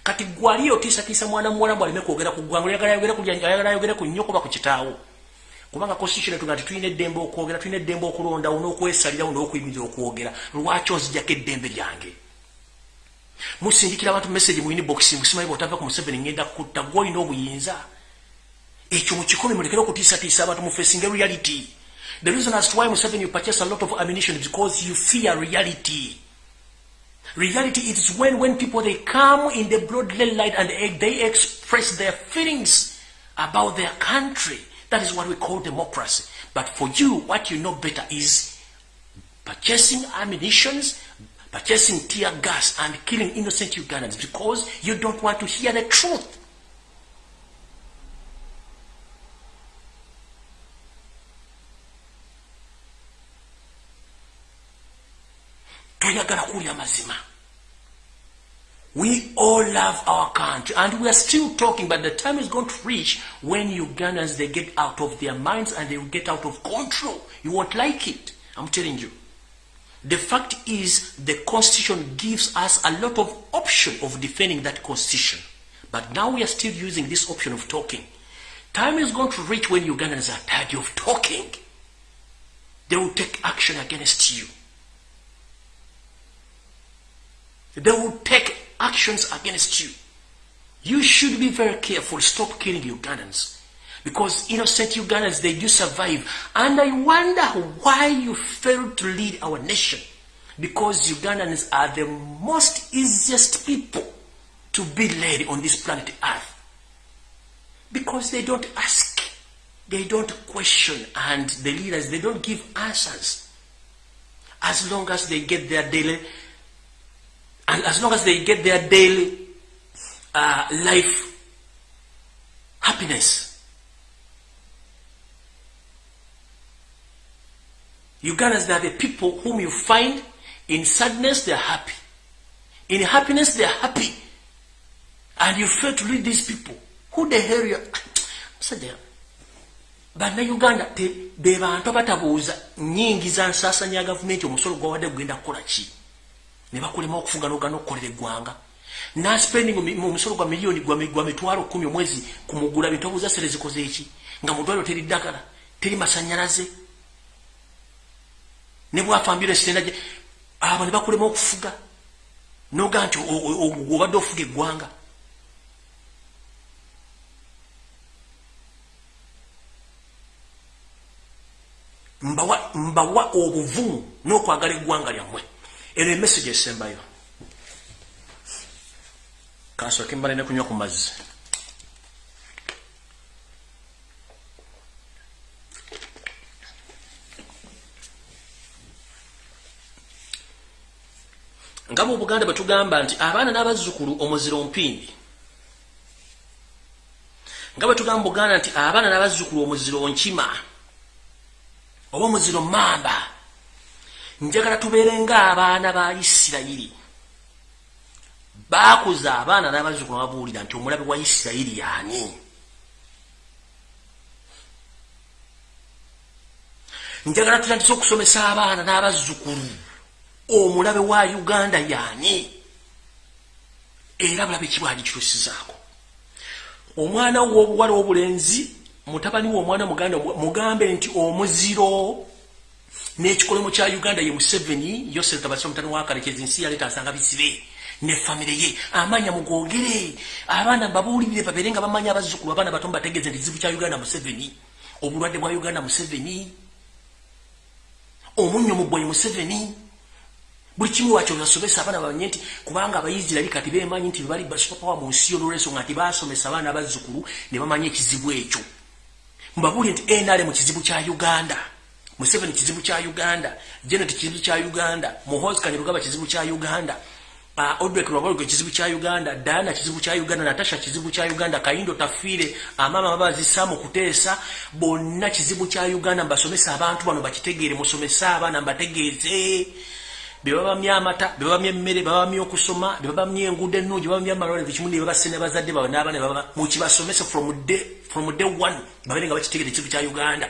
kati gwali otiisatiisa mwana muwala mbu aleme kwogera ku ggwanga ayagala ayogere ku nnyoko ba ku kitaawo? Kubanga constitution etu nga titulina eddembe okwogera tulina eddembe okulondawo n'okwesalirawo n'okuyimiriza okwogera. Lwaki onzijjako eddembe lyange musindikira abantu message mu inbox musimanyi bwotava ku museveni ngenda kutta gwolina obuyinza. Ekyo mukikome mulekere okutiisatiisa abantu mu facing reality. The reason as to why museveni you purchase a lot of ammunition is because you fear reality. Reality is when when people they come in the broad daylight and they express their feelings about their country. That is what we call democracy. But for you what you know better is purchasing ammunitions purchasing tear gas and killing innocent Ugandans because you don't want to hear the truth. We all love our country and we are still talking, but the time is going to reach when Ugandans, they get out of their minds and they will get out of control. You won't like it. I'm telling you. The fact is the constitution gives us a lot of option of defending that constitution. But now we are still using this option of talking. Time is going to reach when Ugandans are tired of talking. They will take action against you. They will take actions against you. You should be very careful. Stop killing Ugandans. Because innocent Ugandans, they do survive. And I wonder why you failed to lead our nation. Because Ugandans are the most easiest people to be led on this planet Earth. Because they don't ask, they don't question, and the leaders, they don't give answers. As long as they get their daily, and as long as they get their daily uh, life happiness. Ugandans, they are the people whom you find in sadness, they are happy. In happiness, they are happy. And you fail to lead these people. Who the hell you are? bannayuganda be bantu abatabuuza nyingi za nsaasanya ya gavumenti omusolo gwawadde gugenda kukola ki ne bakulema okufuga nogana okukolera eggwanga naspending omusolo gwa miliyoni gwa mitwalo kumi omwezi kumugula bintu obuuza sere zikoze eki nga mudwaliro teri ddagala teri masanyalaze ne bwafa ambulance tenda abo ne bakulema okufuga. Noga nti obadde ofuga eggwanga. Mbawa mbawa obuvumu n'okwagala eggwanga lyammwe. Eno emessage esembayo. Kansooke mbale ne kunywa ku mazzi nga mu buganda bwe tugamba nti abaana n'abazzukulu omuziro mpindi nga bwe tugamba buganda nti abaana n'abazzukulu omuziro nkima oba omuziro mamba njagala tubeere ng'abaana ba isirayiri. Baakuza abaana n'abazzukulu babuulira nti omulabe wa isirayiri yaani njagala tutandise okusomesa abaana n'abazzukulu omulabe wa uganda yaani era bulabe kibwali kitusizaako omwana wobuwala obulenzi mutabani we omwana muganda mugambe nti omuziro. N'ekikolemo kya uganda ye museveni yosef tabasi omutani wakalekezi nsi yaleeta asanga bisibe ne famire ye. Amanya mugogere abaana babuulirire babeere nga bamanya abazzukulu abaana bato bategeeze nti kizibu kya uganda museveni obulwadde bwa uganda museveni omunnyo mugwayi museveni buli kimu wakyo basobesa abaana bamanye nti kubanga abayisirairi kati bemanyi nti bali basupapawa mu nsi olwolwensonga nti basomesa abaana abazzukulu ne bamanya ekizibu ekyo. Mbabuulire nti nrm kizibu kya uganda museveni kizibu kya uganda genet kizibu kya uganda muhos kanyerugaba kizibu kya uganda uh, odrek lwabalgo kizibu kya uganda diana kizibu kya uganda natasha kizibu kya uganda kayindo tafiire amaama babazisa mu kuteesa bonna kizibu kya uganda. Mbasomesa abantu bano bakitegeere musomesa abaana mbategeeze bebabamya amata bebabamya emmere babamya okusoma bebabamya enguudo ennungi babamya amalwaliro kimu nebabasene bazadde bawe n'abaana mukibasomese from day one babeere nga bakitegere ekivu kya uganda.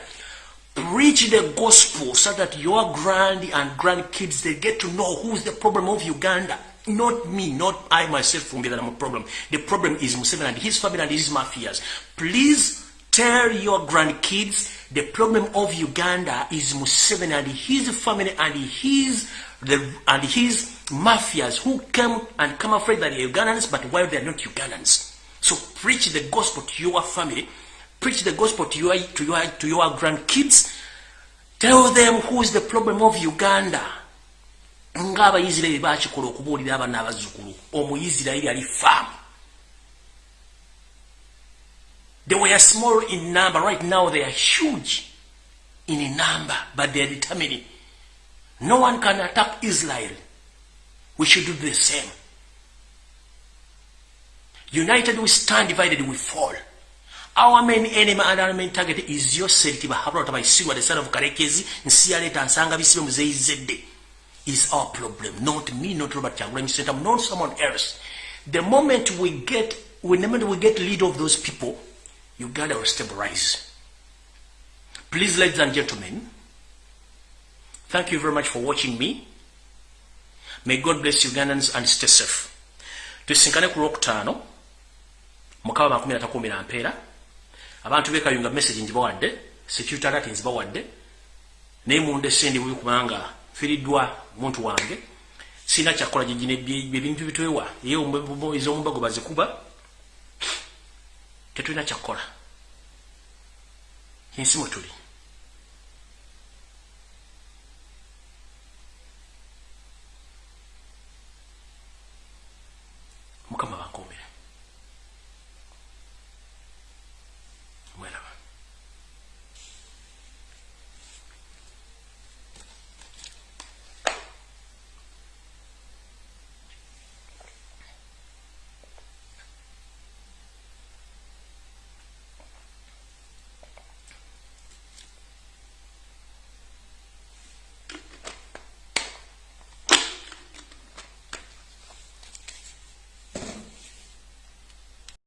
Preach the gospel so that your grand and grandkids they get to know who's the problem of uganda. Not me not i myself from that i'm a problem. The problem is museveni and his family and his mafias. Please tell your grandkids the problem of uganda is museveni and his family and his the, and his mafias who came and come afraid that they're Ugandans, but while they're not Ugandans. So preach the gospel to your family, preach the gospel to your, to your, to your grandkids, tell them who is the problem of Uganda. ng'abayisirayiri bakikola okubuulira abaana abazzukulu. Omuyisirayiri ali faamu they were small in number. Right now they are huge in number but they are determining No one can attack Israel. We should do the same. United we stand, divided we fall. Our main enemy and our main target is yourself. Bahabra by Siwa, the son of Karekezi, and Sialet and Sanga Visim Zede. Is our problem. Not me, not Robert Chagrin Center, not someone else. The moment we get, whenever we get lead of those people, Uganda will stabilize. Please, ladies and gentlemen, Thank you very much for watching me. May God bless Ugandans and stay safe. Tusinkane ku lwokutaano mukaba makumi atatu kumi na mpeera. Abantu beekayunga message nzibawadde security alert nzibawadde naye munda sendi bubi kubanga firiddwa muntu wange. Sina kyakola gyegino ebintu bitwewa. Ye ez'omumbago bazikuba. Tetulina kyakola ensi mwe tuli